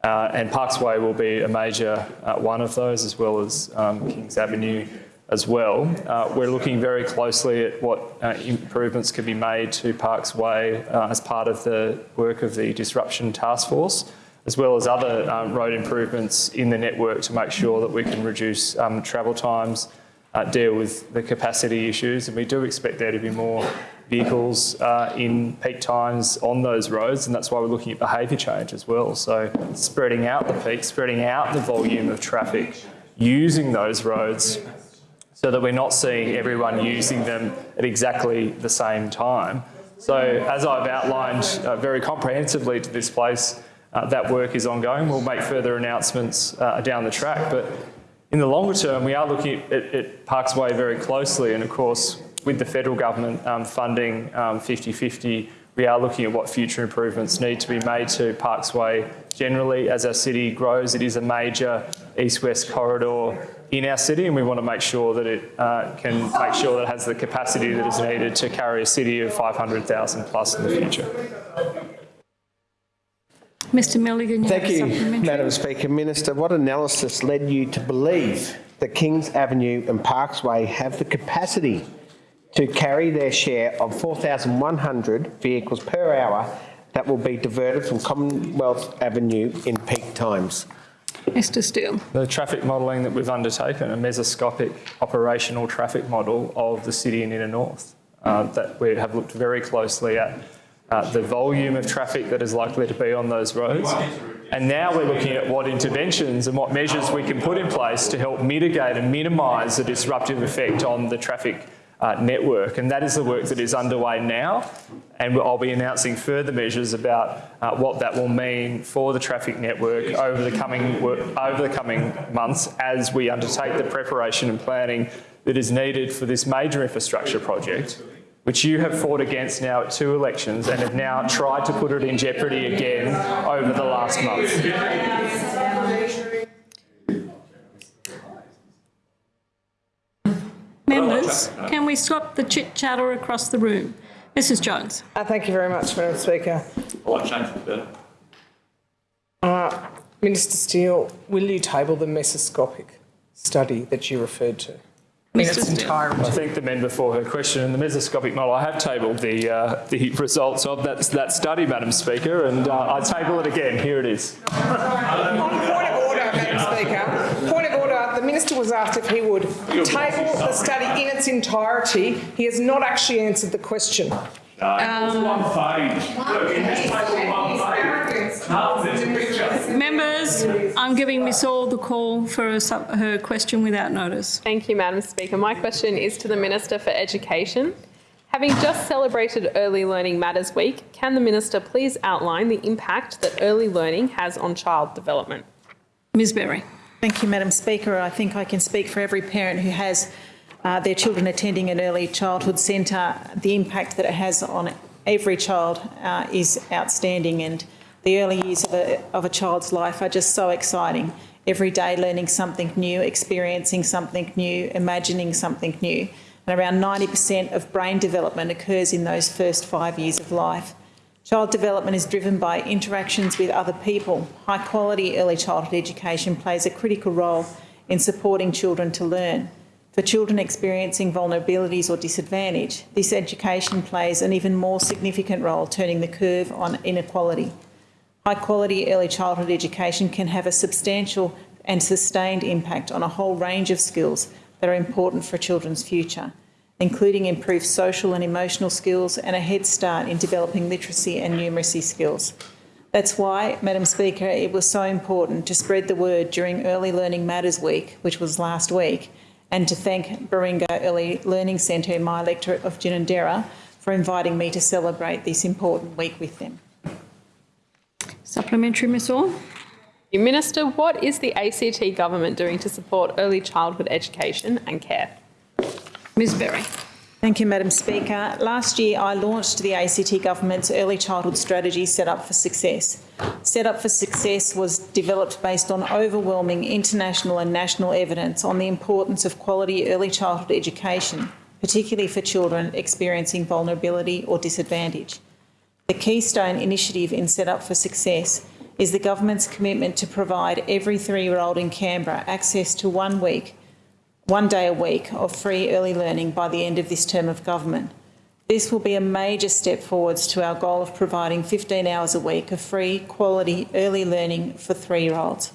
Uh, and Parkes Way will be a major uh, one of those, as well as um, Kings Avenue as well. Uh, we're looking very closely at what uh, improvements can be made to Parkes Way uh, as part of the work of the Disruption Task Force, as well as other um, road improvements in the network to make sure that we can reduce um, travel times, uh, deal with the capacity issues, and we do expect there to be more vehicles uh, in peak times on those roads, and that's why we're looking at behaviour change as well. So spreading out the peak, spreading out the volume of traffic using those roads so that we're not seeing everyone using them at exactly the same time. So as I've outlined uh, very comprehensively to this place, uh, that work is ongoing. We'll make further announcements uh, down the track, but in the longer term, we are looking at, at Parkes Way very closely, and of course, with the federal government um, funding 50-50, we are looking at what future improvements need to be made to Parkes Way generally. As our city grows, it is a major east-west corridor in our city, and we want to make sure that it uh, can make sure that it has the capacity that is needed to carry a city of 500,000 plus in the future. Mr Milligan, you Thank have a you. Madam Speaker. Minister, what analysis led you to believe that Kings Avenue and Parkes Way have the capacity to carry their share of 4,100 vehicles per hour that will be diverted from Commonwealth Avenue in peak times? Mr Steel. The traffic modelling that we've undertaken, a mesoscopic operational traffic model of the city and inner north, uh, that we have looked very closely at uh, the volume of traffic that is likely to be on those roads. And now we're looking at what interventions and what measures we can put in place to help mitigate and minimise the disruptive effect on the traffic uh, network. And that is the work that is underway now. And I'll be announcing further measures about uh, what that will mean for the traffic network over the coming over the coming months as we undertake the preparation and planning that is needed for this major infrastructure project, which you have fought against now at two elections and have now tried to put it in jeopardy again over the last month. Members, can we stop the chit chatter across the room? Mrs Jones. Uh, thank you very much, Madam Speaker. Well, I changed it better. Uh, Minister Steel, will you table the mesoscopic study that you referred to? In its. I thank the member for her question. And the mesoscopic model, I have tabled the, uh, the results of that, that study, Madam Speaker, and uh, I table it again. Here it is. Point of order, Madam Speaker. Point of order. The minister was asked if he would table the study in its entirety. He has not actually answered the question. Um, one page. Look, in this table, one page. Members, I'm giving Miss Orr the call for her, sub- her question without notice. Thank you, Madam Speaker. My question is to the Minister for Education. Having just celebrated Early Learning Matters Week, can the Minister please outline the impact that early learning has on child development? Ms Berry. Thank you, Madam Speaker. I think I can speak for every parent who has uh, their children attending an early childhood centre. The impact that it has on every child uh, is outstanding and the early years of a, of a child's life are just so exciting. every day learning something new, experiencing something new, imagining something new. And around 90% of brain development occurs in those first five years of life. Child development is driven by interactions with other people. High quality early childhood education plays a critical role in supporting children to learn. For children experiencing vulnerabilities or disadvantage, this education plays an even more significant role turning the curve on inequality. High quality early childhood education can have a substantial and sustained impact on a whole range of skills that are important for children's future, including improved social and emotional skills and a head start in developing literacy and numeracy skills. That's why, Madam Speaker, it was so important to spread the word during Early Learning Matters Week, which was last week, and to thank Baringa Early Learning Centre in my electorate of Ginninderra for inviting me to celebrate this important week with them. Supplementary, Ms Orr. Minister, what is the ACT government doing to support early childhood education and care? Ms Berry. Thank you, Madam Speaker. Last year, I launched the ACT Government's Early Childhood Strategy Set Up for Success. Set Up for Success was developed based on overwhelming international and national evidence on the importance of quality early childhood education, particularly for children experiencing vulnerability or disadvantage. The keystone initiative in Set Up for Success is the government's commitment to provide every three-year-old in Canberra access to one week one day a week of free early learning by the end of this term of government. This will be a major step forwards to our goal of providing 15 hours a week of free, quality early learning for three-year-olds.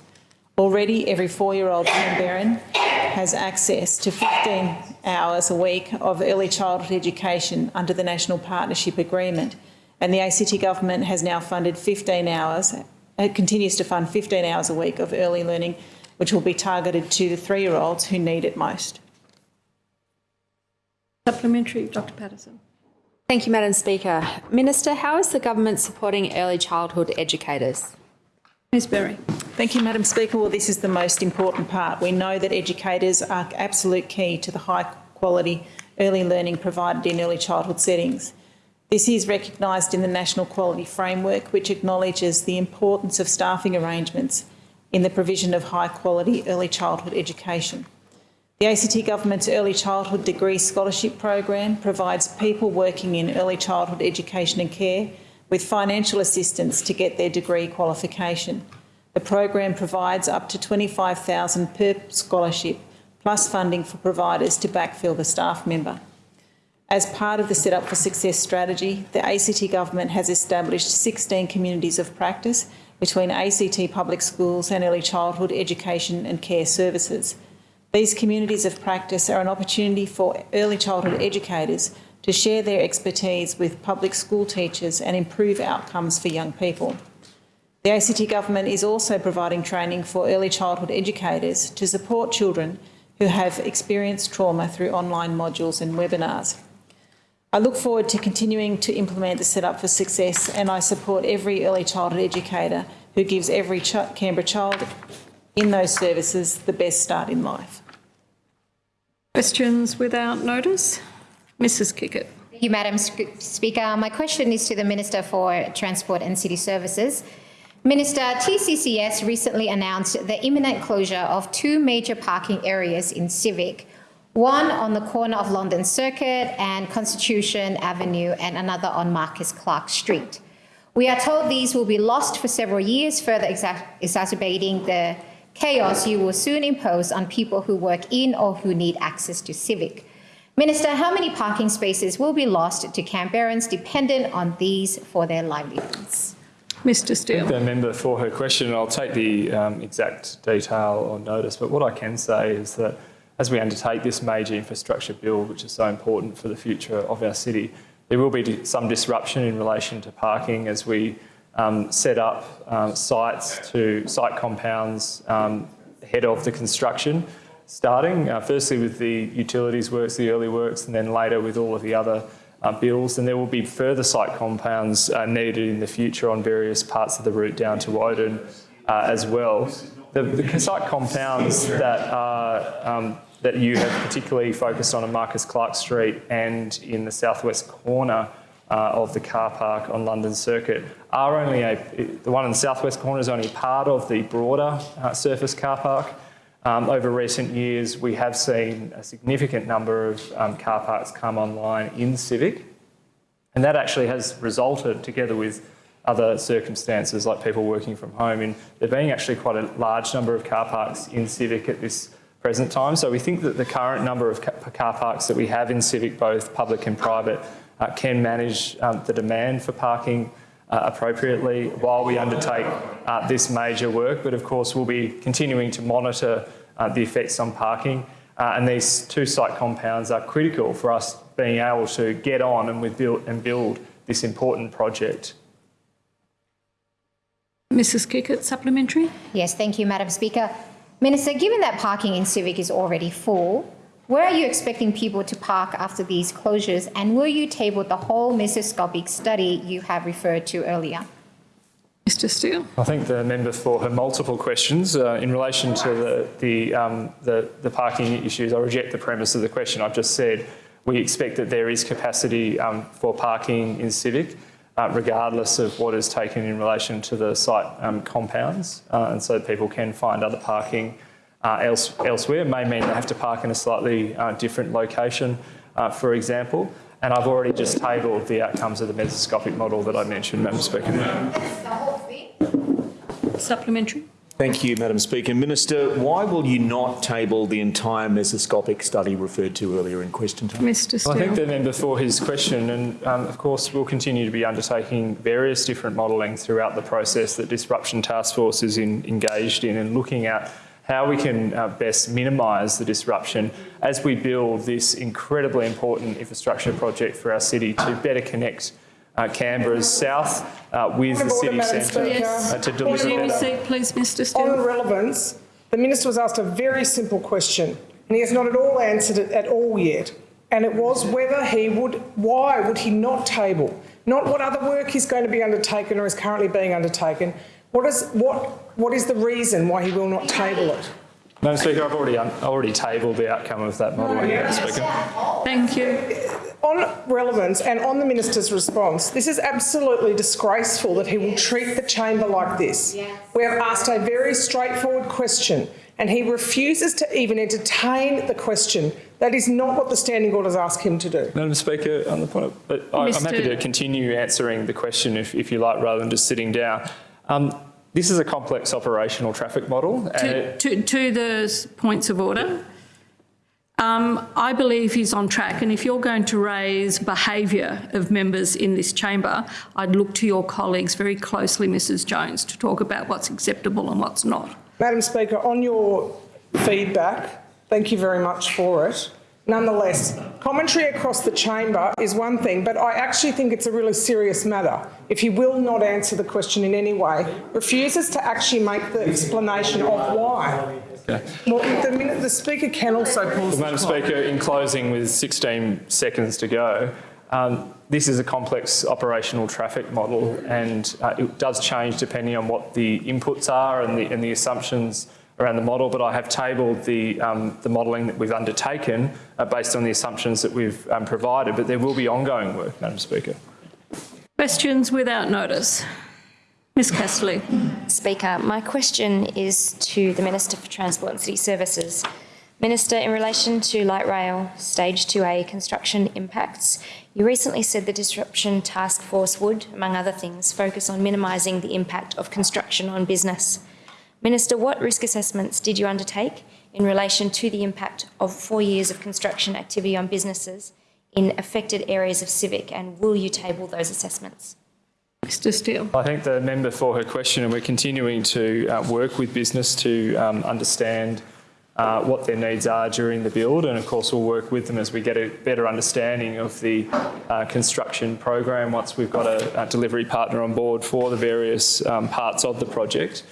Already, every four-year-old in Canberran has access to 15 hours a week of early childhood education under the National Partnership Agreement, and the ACT Government has now funded 15 hours, it continues to fund 15 hours a week of early learning which will be targeted to the three-year-olds who need it most. Supplementary, Dr Paterson. Thank you, Madam Speaker. Minister, how is the government supporting early childhood educators? Ms Berry. Thank you, Madam Speaker. Well, this is the most important part. We know that educators are absolute key to the high quality early learning provided in early childhood settings. This is recognised in the National Quality Framework, which acknowledges the importance of staffing arrangements in the provision of high quality early childhood education. The ACT Government's Early Childhood Degree Scholarship Program provides people working in early childhood education and care with financial assistance to get their degree qualification. The program provides up to 25000 per scholarship, plus funding for providers to backfill the staff member. As part of the Set Up for Success strategy, the ACT Government has established 16 communities of practice between ACT public schools and early childhood education and care services. These communities of practice are an opportunity for early childhood educators to share their expertise with public school teachers and improve outcomes for young people. The ACT Government is also providing training for early childhood educators to support children who have experienced trauma through online modules and webinars. I look forward to continuing to implement the Setup for Success and I support every early childhood educator who gives every ch Canberra child in those services the best start in life. Questions without notice? Mrs Kikkert. Thank you, Madam Speaker. My question is to the Minister for Transport and City Services. Minister, TCCS recently announced the imminent closure of two major parking areas in Civic one on the corner of London Circuit and Constitution Avenue, and another on Marcus Clarke Street. We are told these will be lost for several years, further exa exacerbating the chaos you will soon impose on people who work in or who need access to Civic. Minister, how many parking spaces will be lost to Canberrans dependent on these for their livelihoods? Mr Steel. Thank the member for her question. I'll take the um, exact detail on notice, but what I can say is that as we undertake this major infrastructure build, which is so important for the future of our city, there will be some disruption in relation to parking as we um, set up um, sites to site compounds um, ahead of the construction starting, uh, firstly with the utilities works, the early works, and then later with all of the other uh, bills. And there will be further site compounds uh, needed in the future on various parts of the route down to Woden uh, as well. The, the site compounds that are um, that you have particularly focused on in Marcus Clarke Street and in the southwest corner uh, of the car park on London Circuit are only a, the one in the southwest corner is only part of the broader uh, surface car park. Um, over recent years, we have seen a significant number of um, car parks come online in Civic, and that actually has resulted, together with other circumstances like people working from home, in there being actually quite a large number of car parks in Civic at this present time. So we think that the current number of car parks that we have in Civic, both public and private, uh, can manage um, the demand for parking uh, appropriately while we undertake uh, this major work. But of course, we'll be continuing to monitor uh, the effects on parking. Uh, and these two site compounds are critical for us being able to get on and, with build, and build this important project. Mrs Kikkert, supplementary. Yes, thank you, Madam Speaker. Minister, given that parking in Civic is already full, where are you expecting people to park after these closures and will you table the whole mesoscopic study you have referred to earlier? Mr Steel. I thank the member for her multiple questions. Uh, in relation to the, the, um, the, the, parking issues, I reject the premise of the question I've just said. We expect that there is capacity um, for parking in Civic, uh, regardless of what is taken in relation to the site um, compounds, uh, and so people can find other parking uh, else, elsewhere. It may mean they have to park in a slightly uh, different location, uh, for example. And I've already just tabled the outcomes of the mesoscopic model that I mentioned, Madam Speaker. Supplementary. Thank you, Madam Speaker. Minister, why will you not table the entire mesoscopic study referred to earlier in question time? Mr Steel. Well, I thank the member for his question and um, of course we'll continue to be undertaking various different modelling throughout the process that Disruption Task Force is in, engaged in and looking at how we can uh, best minimise the disruption as we build this incredibly important infrastructure project for our city to better connect uh, Canberra's south uh, with the city centre yes. uh, to deliver better. Seat, please, Mr Steel. On relevance, the minister was asked a very simple question and he has not at all answered it at all yet. And it was whether he would, why would he not table? Not what other work is going to be undertaken or is currently being undertaken. What is, what, what is the reason why he will not table it? Madam Speaker, I've already, already tabled the outcome of that modelling, Madam Speaker. Thank you. On relevance and on the minister's response, this is absolutely disgraceful that he will treat the chamber like this. We have asked a very straightforward question and he refuses to even entertain the question. That is not what the standing orders ask him to do. Madam Speaker, on the point of, but I, am happy to continue answering the question if, if you like, rather than just sitting down. Um, this is a complex operational traffic model. To, to, to, the points of order, um, I believe he's on track and if you're going to raise behaviour of members in this chamber, I'd look to your colleagues very closely, Mrs Jones, to talk about what's acceptable and what's not. Madam Speaker, on your feedback, thank you very much for it. Nonetheless, commentary across the chamber is one thing, but I actually think it's a really serious matter. If he will not answer the question in any way, refuses to actually make the explanation of why. Okay. Well, the, minute, the Speaker can also pause well, Madam Speaker, in closing with 16 seconds to go, um, this is a complex operational traffic model and uh, it does change depending on what the inputs are and the, and the assumptions around the model, but I have tabled the, um, the modelling that we've undertaken uh, based on the assumptions that we've um, provided, but there will be ongoing work, Madam Speaker. Questions without notice. Ms Castley. Speaker, my question is to the Minister for Transport and City Services. Minister, in relation to light rail stage 2A construction impacts, you recently said the Disruption Task Force would, among other things, focus on minimising the impact of construction on business. Minister, what risk assessments did you undertake in relation to the impact of four years of construction activity on businesses in affected areas of Civic and will you table those assessments? Mr Steel. I thank the member for her question and we're continuing to uh, work with business to um, understand uh, what their needs are during the build and of course we'll work with them as we get a better understanding of the uh, construction program once we've got a, a, delivery partner on board for the various um, parts of the project.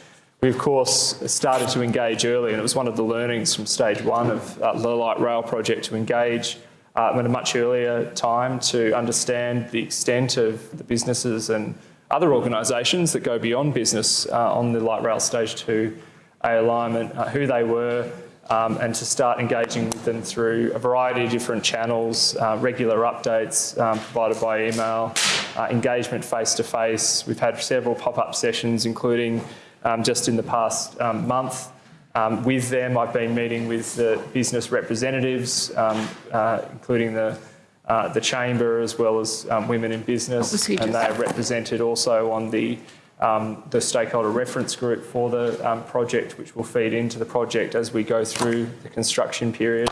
We, of course, started to engage early, and it was one of the learnings from stage one of uh, the light rail project to engage uh, at a much earlier time to understand the extent of the businesses and other organisations that go beyond business uh, on the light rail stage two A alignment, uh, who they were, um, and to start engaging with them through a variety of different channels, uh, regular updates um, provided by email, uh, engagement face-to-face. We've had several pop-up sessions, including um, just in the past um, month. Um, with them, I've been meeting with the business representatives, um, uh, including the uh, the chamber as well as um, women in business, and they are represented also on the um, the stakeholder reference group for the um, project, which will feed into the project as we go through the construction period.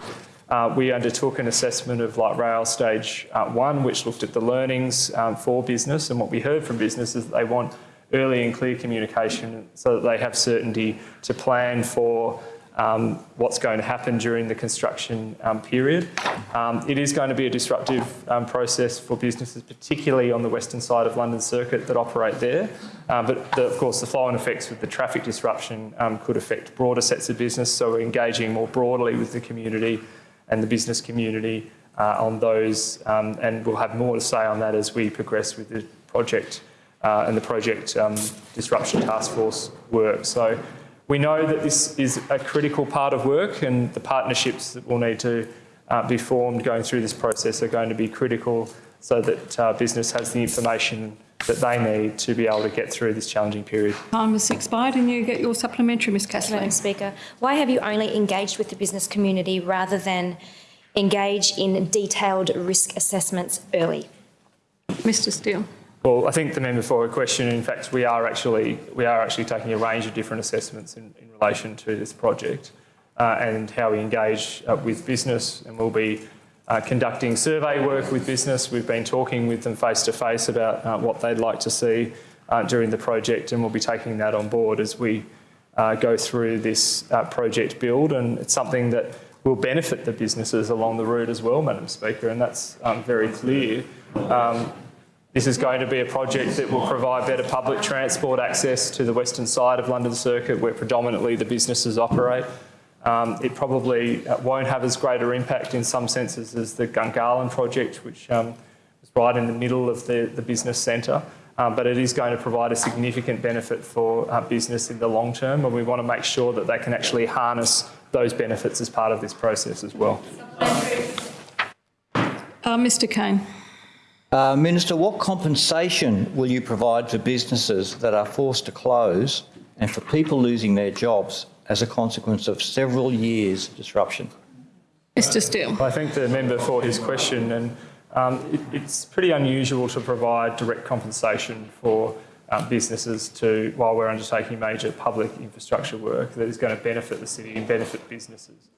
Uh, we undertook an assessment of light rail stage uh, one, which looked at the learnings um, for business, and what we heard from business is that they want early and clear communication so that they have certainty to plan for um, what's going to happen during the construction um, period. Um, it is going to be a disruptive um, process for businesses, particularly on the western side of London Circuit that operate there. Um, but the, of course, the flow-on effects with the traffic disruption um, could affect broader sets of business. So we're engaging more broadly with the community and the business community uh, on those, um, and we'll have more to say on that as we progress with the project uh, and the project um, disruption task force work. So we know that this is a critical part of work and the partnerships that will need to uh, be formed going through this process are going to be critical so that uh, business has the information that they need to be able to get through this challenging period. Time has expired and you get your supplementary, Ms Castley. Madam Speaker, why have you only engaged with the business community rather than engage in detailed risk assessments early? Mr Steel. Well, I think the member for her question, in fact, we are actually, we are actually taking a range of different assessments in, in relation to this project uh, and how we engage uh, with business and we'll be uh, conducting survey work with business. We've been talking with them face to face about uh, what they'd like to see uh, during the project and we'll be taking that on board as we uh, go through this project build and it's something that will benefit the businesses along the route as well, Madam Speaker, and that's um, very clear. Um, this is going to be a project that will provide better public transport access to the western side of London Circuit where predominantly the businesses operate. Um, it probably uh, won't have as greater impact in some senses as the Gungahlin project, which um, was right in the middle of the, the business centre. Um, but it is going to provide a significant benefit for uh, business in the long term, and we want to make sure that they can actually harness those benefits as part of this process as well. Uh, Mr Cain. Uh, Minister, what compensation will you provide for businesses that are forced to close and for people losing their jobs as a consequence of several years' of disruption? Mr Steel. I thank the member for his question, and um, it, it's pretty unusual to provide direct compensation for um, businesses to while we're undertaking major public infrastructure work that is going to benefit the city and benefit businesses.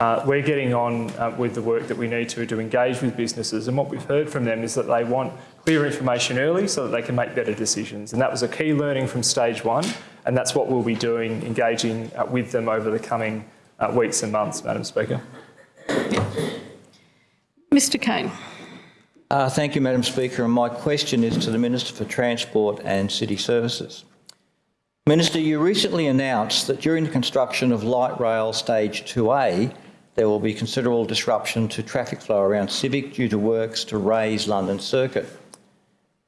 Uh, we're getting on uh, with the work that we need to to engage with businesses, and what we've heard from them is that they want clear information early so that they can make better decisions. And that was a key learning from stage one, and that's what we'll be doing, engaging uh, with them over the coming uh, weeks and months, Madam Speaker. Mr Cain. Uh, thank you, Madam Speaker. And my question is to the Minister for Transport and City Services. Minister, you recently announced that during the construction of Light Rail Stage 2A, there will be considerable disruption to traffic flow around Civic due to works to raise London Circuit.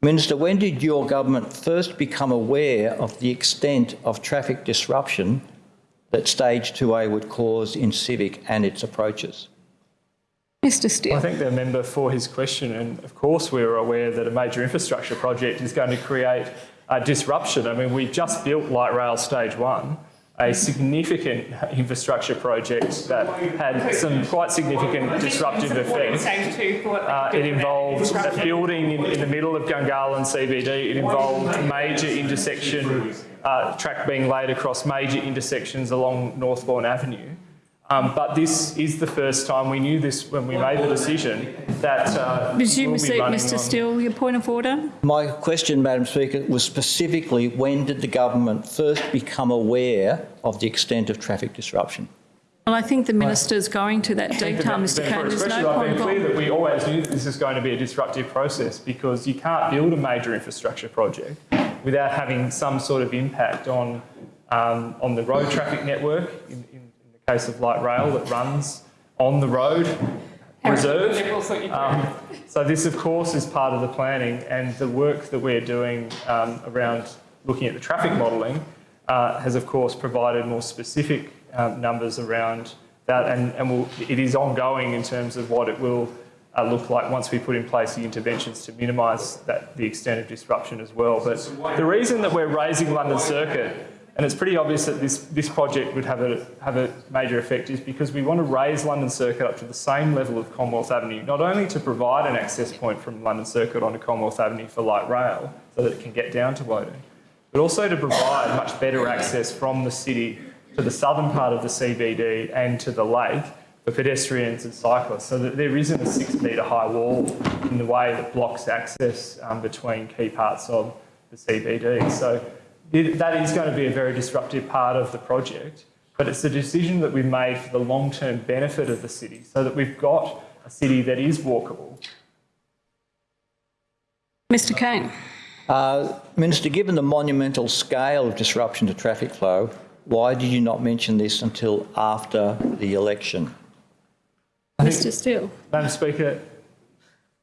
Minister, when did your government first become aware of the extent of traffic disruption that Stage 2A would cause in Civic and its approaches? Mr Steel. I thank the member for his question, and of course we are aware that a major infrastructure project is going to create a disruption. I mean, we've just built Light Rail Stage 1, a significant infrastructure project that had some quite significant disruptive effects. Uh, it involved a building in, in the middle of Gungahlin CBD. It involved major intersection, uh, track being laid across major intersections along Northbourne Avenue. Um, but this is the first time we knew this when we made the decision that uh, Resume we'll seat, Mr on- Steel. Your point of order. My question, Madam Speaker, was specifically when did the government first become aware of the extent of traffic disruption? Well, I think the minister's going to that detail, the Mr member Cain. for There's question. no I've point been of clear order. that we always knew that this is going to be a disruptive process because you can't build a major infrastructure project without having some sort of impact on, um, on the road traffic network, in, in, in the case of light rail that runs on the road reserve. Um, so this, of course, is part of the planning and the work that we're doing um, around looking at the traffic modelling uh, has, of course, provided more specific um, numbers around that, and, and will, it is ongoing in terms of what it will uh, look like once we put in place the interventions to minimise that the extent of disruption as well. But the reason that we're raising London Circuit, and it's pretty obvious that this, this project would have a, have a major effect, is because we want to raise London Circuit up to the same level of Commonwealth Avenue, not only to provide an access point from London Circuit onto Commonwealth Avenue for light rail, so that it can get down to Woden, but also to provide much better access from the city to the southern part of the CBD and to the lake for pedestrians and cyclists so that there isn't a six metre high wall in the way that blocks access um, between key parts of the CBD. So it, that is going to be a very disruptive part of the project, but it's a decision that we've made for the long-term benefit of the city so that we've got a city that is walkable. Mr Cain. Uh, Minister, given the monumental scale of disruption to traffic flow, why did you not mention this until after the election? Mr Steel. Madam Speaker,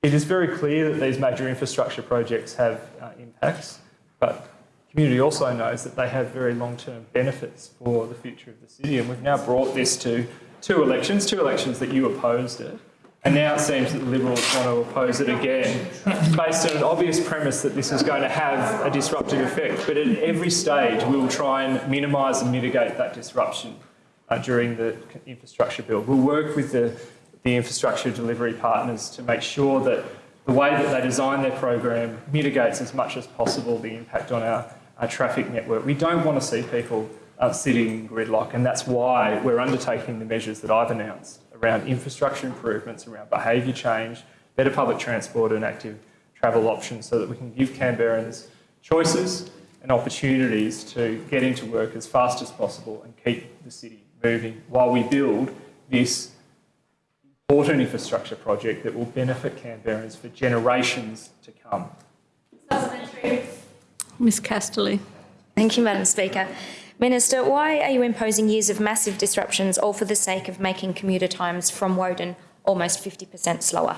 it is very clear that these major infrastructure projects have uh, impacts, but the community also knows that they have very long-term benefits for the future of the city. And we've now brought this to two elections, two elections that you opposed it. And now it seems that the Liberals want to oppose it again, based on an obvious premise that this is going to have a disruptive effect. But at every stage, we will try and minimise and mitigate that disruption uh, during the infrastructure build. We'll work with the the infrastructure delivery partners to make sure that the way that they design their program mitigates as much as possible the impact on our, traffic network. We don't want to see people uh, sitting in gridlock and that's why we're undertaking the measures that I've announced around infrastructure improvements, around behaviour change, better public transport and active travel options so that we can give Canberrans choices and opportunities to get into work as fast as possible and keep the city moving while we build this important infrastructure project that will benefit Canberrans for generations to come. Ms Castley. Thank you, Madam Speaker. Minister, why are you imposing years of massive disruptions all for the sake of making commuter times from Woden almost 50% slower?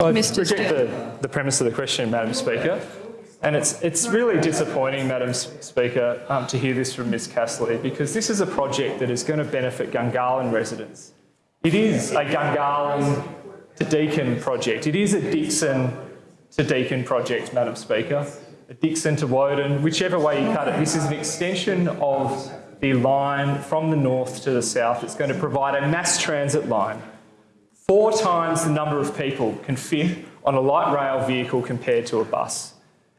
I reject the, the premise of the question, Madam Speaker. And it's, it's really disappointing, Madam Speaker, um, to hear this from Ms Castley because this is a project that is going to benefit Gungahlin residents. It is a Gungahlin to Deakin project. It is a Dickson to Deakin project, Madam Speaker. A to Woden, whichever way you cut it. This is an extension of the line from the north to the south. It's going to provide a mass transit line. Four times the number of people can fit on a light rail vehicle compared to a bus.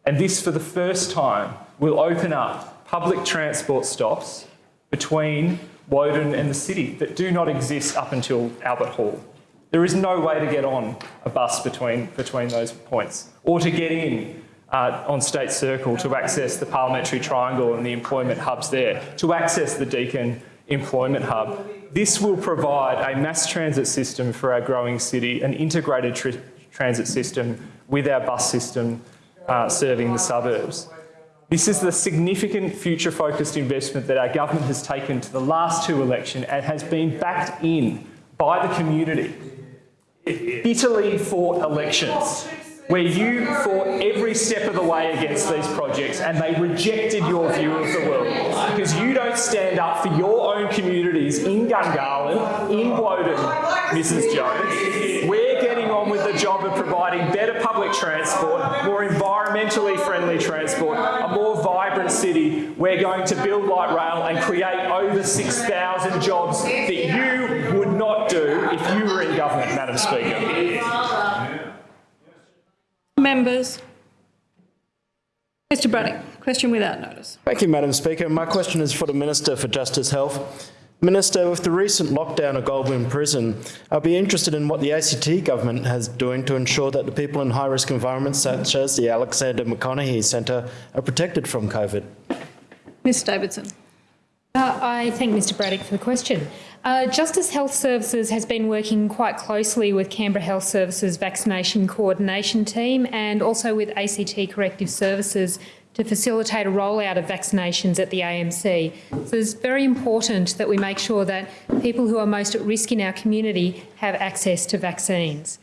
And this, for the first time, will open up public transport stops between Woden and the city that do not exist up until Albert Hall. There is no way to get on a bus between, between those points or to get in uh, on State Circle to access the Parliamentary Triangle and the employment hubs there, to access the Deakin Employment Hub. This will provide a mass transit system for our growing city, an integrated tr transit system with our bus system uh, serving the suburbs. This is the significant future-focused investment that our government has taken to the last two elections and has been backed in by the community. Bitterly fought elections where you fought every step of the way against these projects and they rejected your view of the world because you don't stand up for your own communities in Gungahlin, in Woden, Mrs Jones. We're getting on with the job of providing better public transport, more environmentally friendly transport, a more vibrant city. We're going to build light rail and create over 6,000 jobs that you would not do if you were in government, Madam Speaker. Members. Mr Braddock, question without notice. Thank you, Madam Speaker. My question is for the Minister for Justice Health. Minister, with the recent lockdown of Goulburn Prison, I'll be interested in what the ACT government has doing to ensure that the people in high-risk environments such as the Alexander Maconochie Centre are protected from COVID. Ms Davidson. Uh, I thank Mr Braddock for the question. Uh, Justice Health Services has been working quite closely with Canberra Health Services Vaccination Coordination Team and also with ACT Corrective Services to facilitate a rollout of vaccinations at the AMC. So it's very important that we make sure that people who are most at risk in our community have access to vaccines.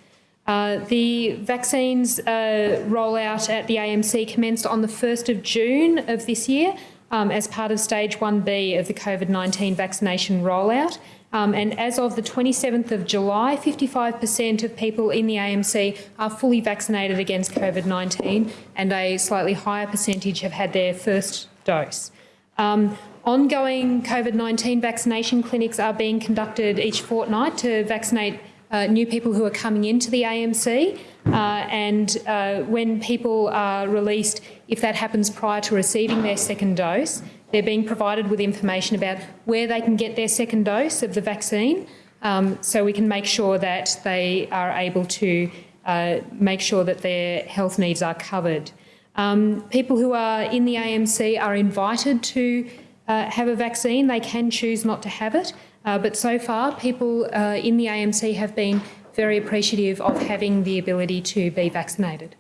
Uh, the vaccines uh, rollout at the AMC commenced on the 1st of June of this year um, as part of stage 1B of the COVID-19 vaccination rollout. Um, and as of the 27th of July, 55% of people in the AMC are fully vaccinated against COVID-19 and a slightly higher percentage have had their first dose. Um, ongoing COVID-19 vaccination clinics are being conducted each fortnight to vaccinate uh, new people who are coming into the AMC. Uh, and uh, when people are released, if that happens prior to receiving their second dose, they're being provided with information about where they can get their second dose of the vaccine um, so we can make sure that they are able to uh, make sure that their health needs are covered. Um, people who are in the AMC are invited to uh, have a vaccine. They can choose not to have it, uh, but so far people uh, in the AMC have been very appreciative of having the ability to be vaccinated.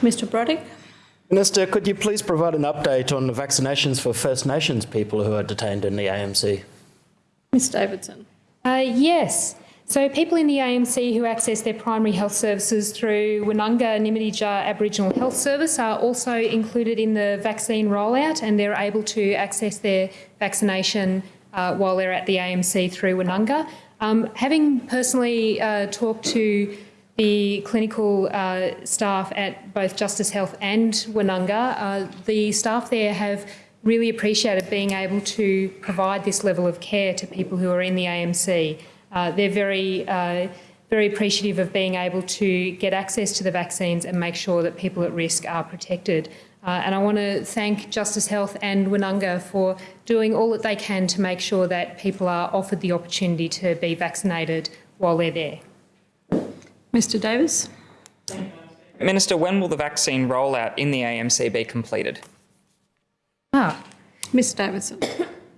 Mr Braddock. Minister, could you please provide an update on the vaccinations for First Nations people who are detained in the AMC? Ms Davidson. Uh, yes. So people in the AMC who access their primary health services through Winnunga Nimmityjah Aboriginal Health Service are also included in the vaccine rollout and they're able to access their vaccination uh, while they're at the AMC through Winnunga. Um, having personally uh, talked to the clinical uh, staff at both Justice Health and Winnunga, uh, the staff there have really appreciated being able to provide this level of care to people who are in the AMC. Uh, they're very, uh, very appreciative of being able to get access to the vaccines and make sure that people at risk are protected. Uh, and I want to thank Justice Health and Winnunga for doing all that they can to make sure that people are offered the opportunity to be vaccinated while they're there. Mr Davis. Minister, when will the vaccine rollout in the AMC be completed? Ah, Ms Davidson.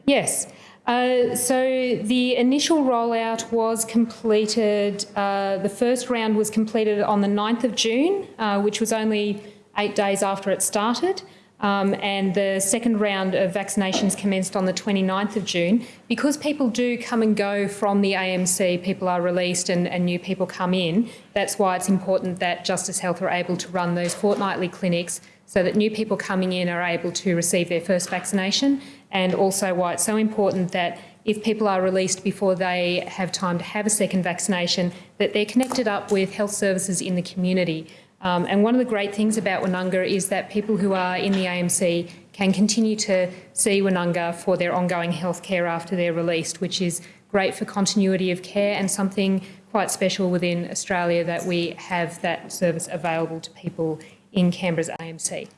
Yes. Uh, so the initial rollout was completed, uh, the first round was completed on the 9th of June, uh, which was only eight days after it started. Um, and the second round of vaccinations commenced on the 29th of June. Because people do come and go from the AMC, people are released and, and, new people come in, that's why it's important that Justice Health are able to run those fortnightly clinics so that new people coming in are able to receive their first vaccination and also why it's so important that if people are released before they have time to have a second vaccination, that they're connected up with health services in the community. Um, and one of the great things about Winnunga is that people who are in the AMC can continue to see Winnunga for their ongoing health care after they're released, which is great for continuity of care and something quite special within Australia that we have that service available to people in Canberra's AMC.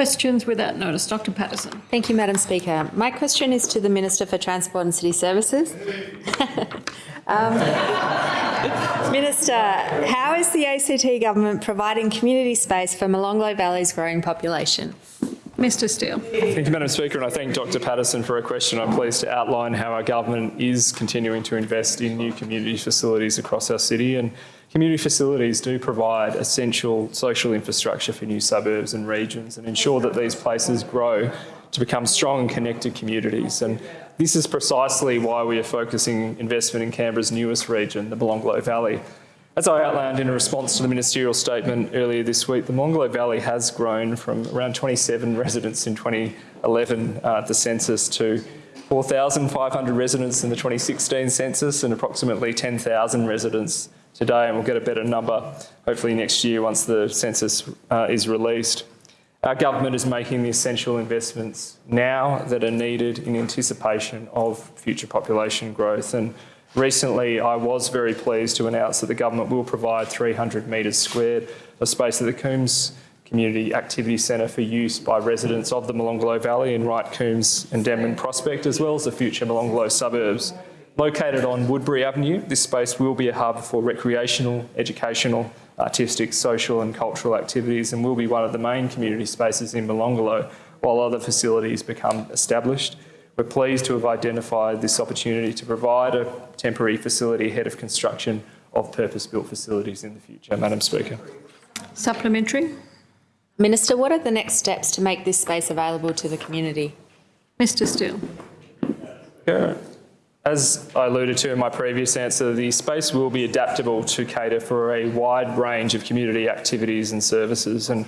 Questions without notice. Dr Paterson. Thank you, Madam Speaker. My question is to the Minister for Transport and City Services. <laughs> um, Minister, how is the ACT government providing community space for Molonglo Valley's growing population? Mr Steel. Thank you, Madam Speaker, and I thank Dr Paterson for a question. I'm pleased to outline how our government is continuing to invest in new community facilities across our city and Community facilities do provide essential social infrastructure for new suburbs and regions and ensure that these places grow to become strong and connected communities. And this is precisely why we are focusing investment in Canberra's newest region, the Molonglo Valley. As I outlined in a response to the ministerial statement earlier this week, the Molonglo Valley has grown from around 27 residents in 2011 uh, at the census to 4,500 residents in the 2016 census and approximately 10,000 residents today and we'll get a better number hopefully next year once the census uh, is released. Our government is making the essential investments now that are needed in anticipation of future population growth and recently I was very pleased to announce that the government will provide 300 metres squared of space at the Coombs Community Activity Centre for use by residents of the Molonglo Valley in Wright, Coombs and Denman Prospect as well as the future Molonglo suburbs. Located on Woodbury Avenue, this space will be a hub for recreational, educational, artistic, social and cultural activities and will be one of the main community spaces in Molonglo while other facilities become established. We're pleased to have identified this opportunity to provide a temporary facility ahead of construction of purpose-built facilities in the future. Madam Speaker. Supplementary. Minister, what are the next steps to make this space available to the community? Mr Steel. Yeah. As I alluded to in my previous answer, the space will be adaptable to cater for a wide range of community activities and services. And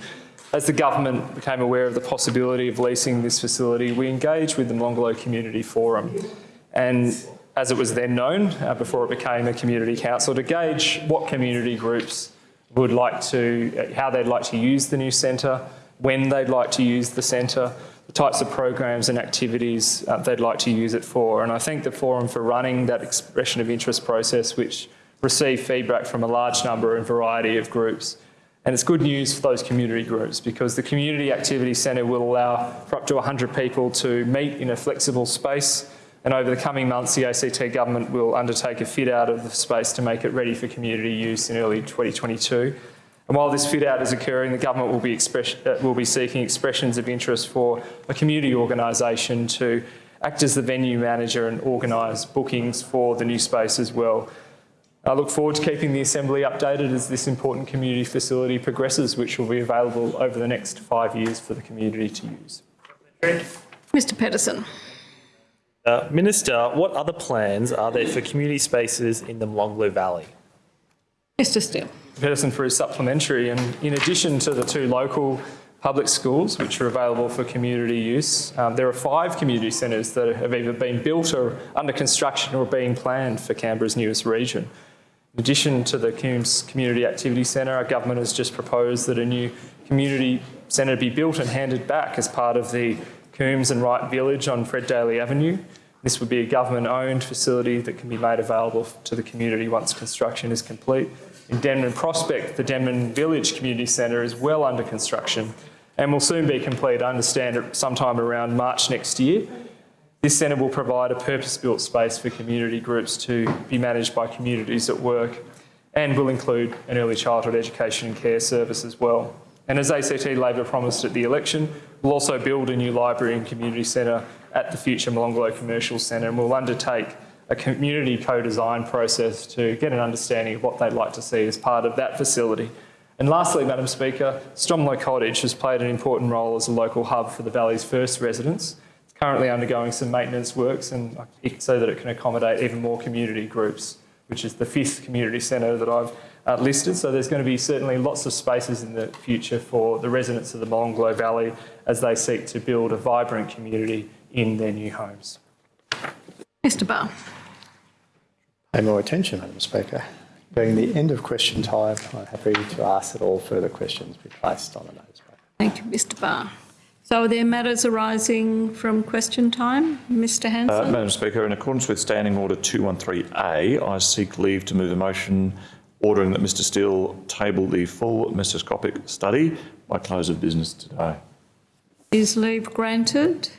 as the government became aware of the possibility of leasing this facility, we engaged with the Molonglo Community Forum. And as it was then known, uh, before it became a community council, to gauge what community groups would like to, how they'd like to use the new centre, when they'd like to use the centre, the types of programs and activities uh, they'd like to use it for. And I thank the forum for running that expression of interest process, which received feedback from a large number and variety of groups. And it's good news for those community groups because the Community Activity Centre will allow for up to 100 people to meet in a flexible space. And over the coming months, the ACT government will undertake a fit out of the space to make it ready for community use in early 2022. And while this fit out is occurring, the government will be, uh, will be seeking expressions of interest for a community organisation to act as the venue manager and organise bookings for the new space as well. I look forward to keeping the Assembly updated as this important community facility progresses, which will be available over the next five years for the community to use. Mr Pettersson. Uh, Minister, what other plans are there for community spaces in the Molonglo Valley? Mr Steel. Pettersson for his supplementary and in addition to the two local public schools which are available for community use, um, there are five community centres that have either been built or under construction or being planned for Canberra's newest region. In addition to the Coombs Community Activity Centre, our government has just proposed that a new community centre be built and handed back as part of the Coombs and Wright Village on Fred Daly Avenue. This would be a government-owned facility that can be made available to the community once construction is complete. In Denman Prospect, the Denman Village Community Centre is well under construction and will soon be complete, I understand, sometime around March next year. This centre will provide a purpose-built space for community groups to be managed by communities at work and will include an early childhood education and care service as well. And as ACT Labor promised at the election, we'll also build a new library and community centre at the future Molonglo Commercial Centre and we'll undertake a community co-design process to get an understanding of what they'd like to see as part of that facility. And lastly, Madam Speaker, Stromlo Cottage has played an important role as a local hub for the Valley's first residents currently undergoing some maintenance works and so that it can accommodate even more community groups, which is the fifth community centre that I've uh, listed. So there's going to be certainly lots of spaces in the future for the residents of the Molonglo Valley as they seek to build a vibrant community in their new homes. Mr Barr. Pay more attention, Madam Speaker. Being the end of question time, I'm happy to ask that all further questions be placed on the notice. Thank you, Mr Barr. So are there matters arising from question time? Mr Hanson? Uh, Madam Speaker, in accordance with Standing Order 213A, I seek leave to move a motion ordering that Mr Steel table the full mesoscopic study by close of business today. Is leave granted?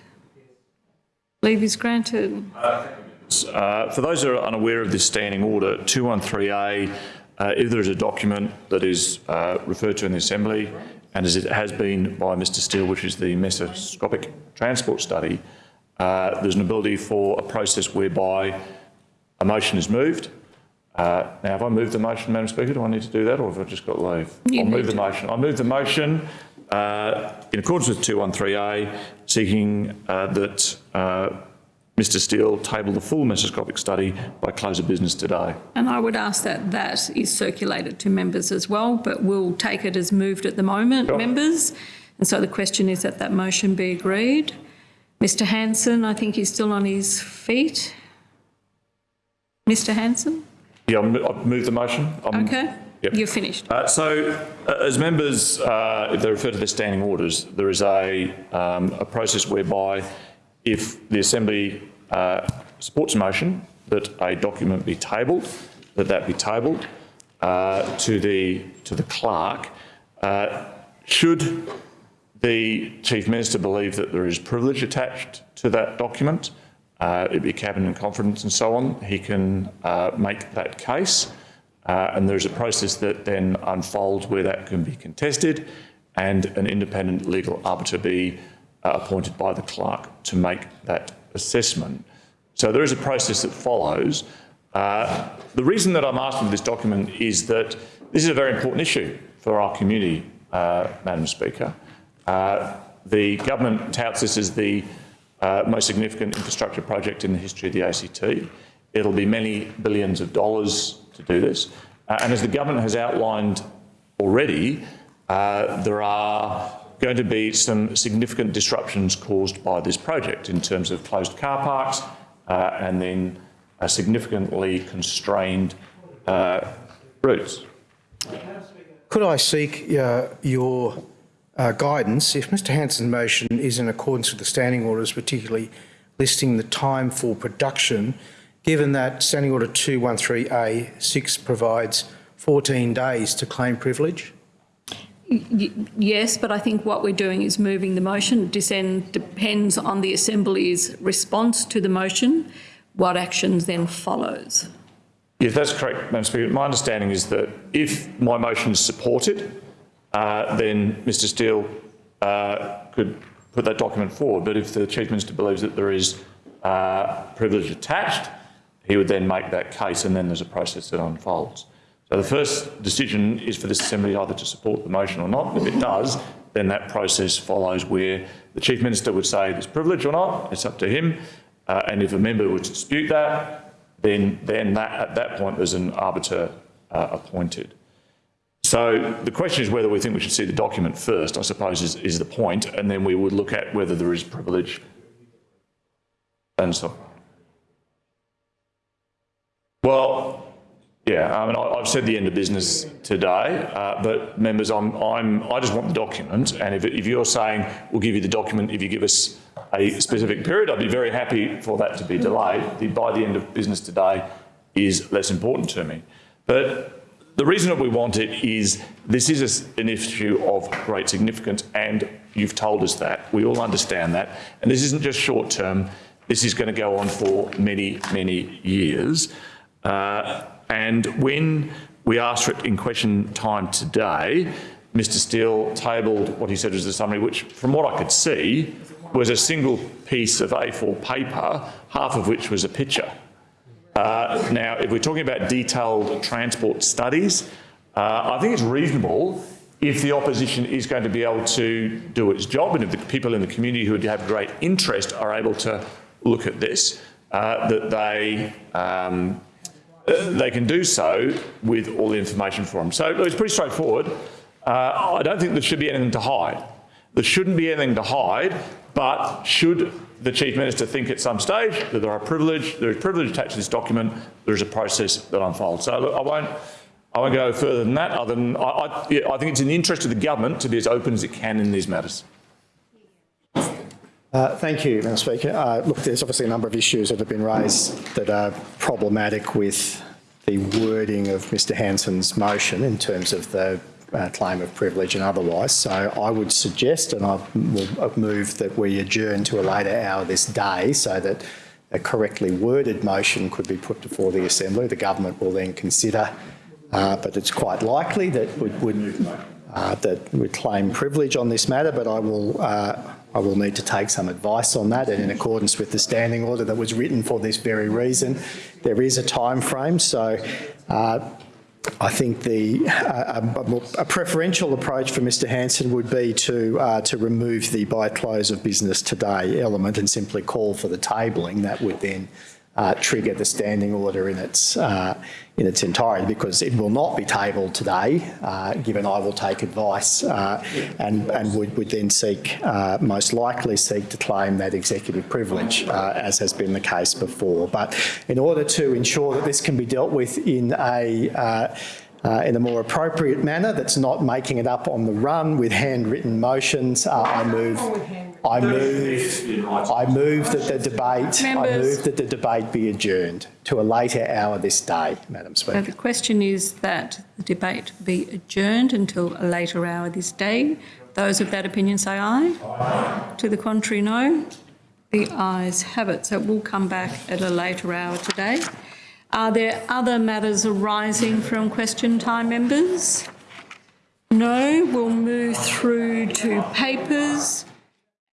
Leave is granted. Uh, for those who are unaware of this standing order, 213A, uh, if there is a document that is uh, referred to in the Assembly and as it has been by Mr Steel, which is the mesoscopic transport study, uh, there's an ability for a process whereby a motion is moved. Uh, now, have I moved the motion, Madam Speaker? Do I need to do that or have I just got leave? You I'll move the motion. I move the motion uh, in accordance with 213A, seeking uh, that uh, Mr Steel table the full mesoscopic study by close of business today. And I would ask that that is circulated to members as well, but we'll take it as moved at the moment, Sure. members. And so the question is that that motion be agreed. Mr Hanson, I think he's still on his feet. Mr Hanson? Yeah, I've moved the motion. I'm- Okay, Yep. you're finished. Uh, so, uh, as members, uh, if they refer to the standing orders, there is a, um, a process whereby if the Assembly uh, supports a motion that a document be tabled, that that be tabled uh, to the to the clerk. Uh, should the Chief Minister believe that there is privilege attached to that document, uh, it be cabinet in confidence and so on, he can uh, make that case. Uh, and there's a process that then unfolds where that can be contested and an independent legal arbiter be appointed by the clerk to make that assessment. So there is a process that follows. Uh, the reason that I'm asking for this document is that this is a very important issue for our community, uh, Madam Speaker. Uh, the government touts this as the uh, most significant infrastructure project in the history of the ACT. It'll be many billions of dollars to do this. Uh, and as the government has outlined already, uh, there are going to be some significant disruptions caused by this project in terms of closed car parks uh, and then uh, significantly constrained uh, routes. Could I seek uh, your guidance if Mr Hanson's motion is in accordance with the standing orders, particularly listing the time for production, given that Standing Order 213A6 provides 14 days to claim privilege? Yes, but I think what we're doing is moving the motion. Dissent depends on the Assembly's response to the motion, what actions then follows. Yes, that's correct, Madam Speaker. My understanding is that if my motion is supported, uh, then Mr Steel uh, could put that document forward. But if the Chief Minister believes that there is uh, privilege attached, he would then make that case and then there's a process that unfolds. So the first decision is for this Assembly either to support the motion or not. If it does, then that process follows where the Chief Minister would say there's privilege or not, it's up to him. Uh, and if a member would dispute that, then, then that, at that point there's an arbiter uh, appointed. So the question is whether we think we should see the document first, I suppose, is, is the point, and then we would look at whether there is privilege and so on. Well, yeah, I mean, I've said the end of business today, uh, but members, I'm, I'm, I just want the document, and if, if you're saying we'll give you the document if you give us a specific period, I'd be very happy for that to be delayed. The by the end of business today is less important to me. But the reason that we want it is this is an issue of great significance, and you've told us that. We all understand that. And this isn't just short term, this is going to go on for many, many years. Uh, and when we asked for it in question time today, Mr Steel tabled what he said was a summary, which from what I could see was a single piece of A4 paper, half of which was a picture. Uh, now, if we're talking about detailed transport studies, uh, I think it's reasonable if the opposition is going to be able to do its job and if the people in the community who have great interest are able to look at this, uh, that they um, they can do so with all the information for them. So it's pretty straightforward. Uh, I don't think there should be anything to hide. There shouldn't be anything to hide, but should the Chief Minister think at some stage that there are privilege, there is privilege attached to this document, there is a process that unfolds. So look, I won't, I won't go further than that, other than I, I, I think it's in the interest of the government to be as open as it can in these matters. Uh, thank you, Madam Speaker. Uh, look, there's obviously a number of issues that have been raised that are problematic with the wording of Mr Hanson's motion in terms of the uh, claim of privilege and otherwise. So I would suggest, and I will move that we adjourn to a later hour this day so that a correctly worded motion could be put before the Assembly. The government will then consider, uh, but it's quite likely that would, would uh, that would claim privilege on this matter, but I will uh, I will need to take some advice on that and in accordance with the standing order that was written for this very reason, there is a time frame. So uh, I think the uh, a, a, preferential approach for Mr Hanson would be to uh, to remove the by close of business today element and simply call for the tabling. That would then uh, trigger the standing order in its uh, in its entirety because it will not be tabled today, uh, given I will take advice uh, and, and would, would then seek, uh, most likely seek to claim that executive privilege, uh, as has been the case before. But in order to ensure that this can be dealt with in a uh, uh, in a more appropriate manner that's not making it up on the run with handwritten motions, I move I move, I move that the debate, I move that the debate be adjourned to a later hour this day, Madam So Speaker. the question is that the debate be adjourned until a later hour this day. Those of that opinion say aye. aye. To the contrary, no. The ayes have it. So it will come back at a later hour today. Are there other matters arising from question time, members? No. We'll move through to papers.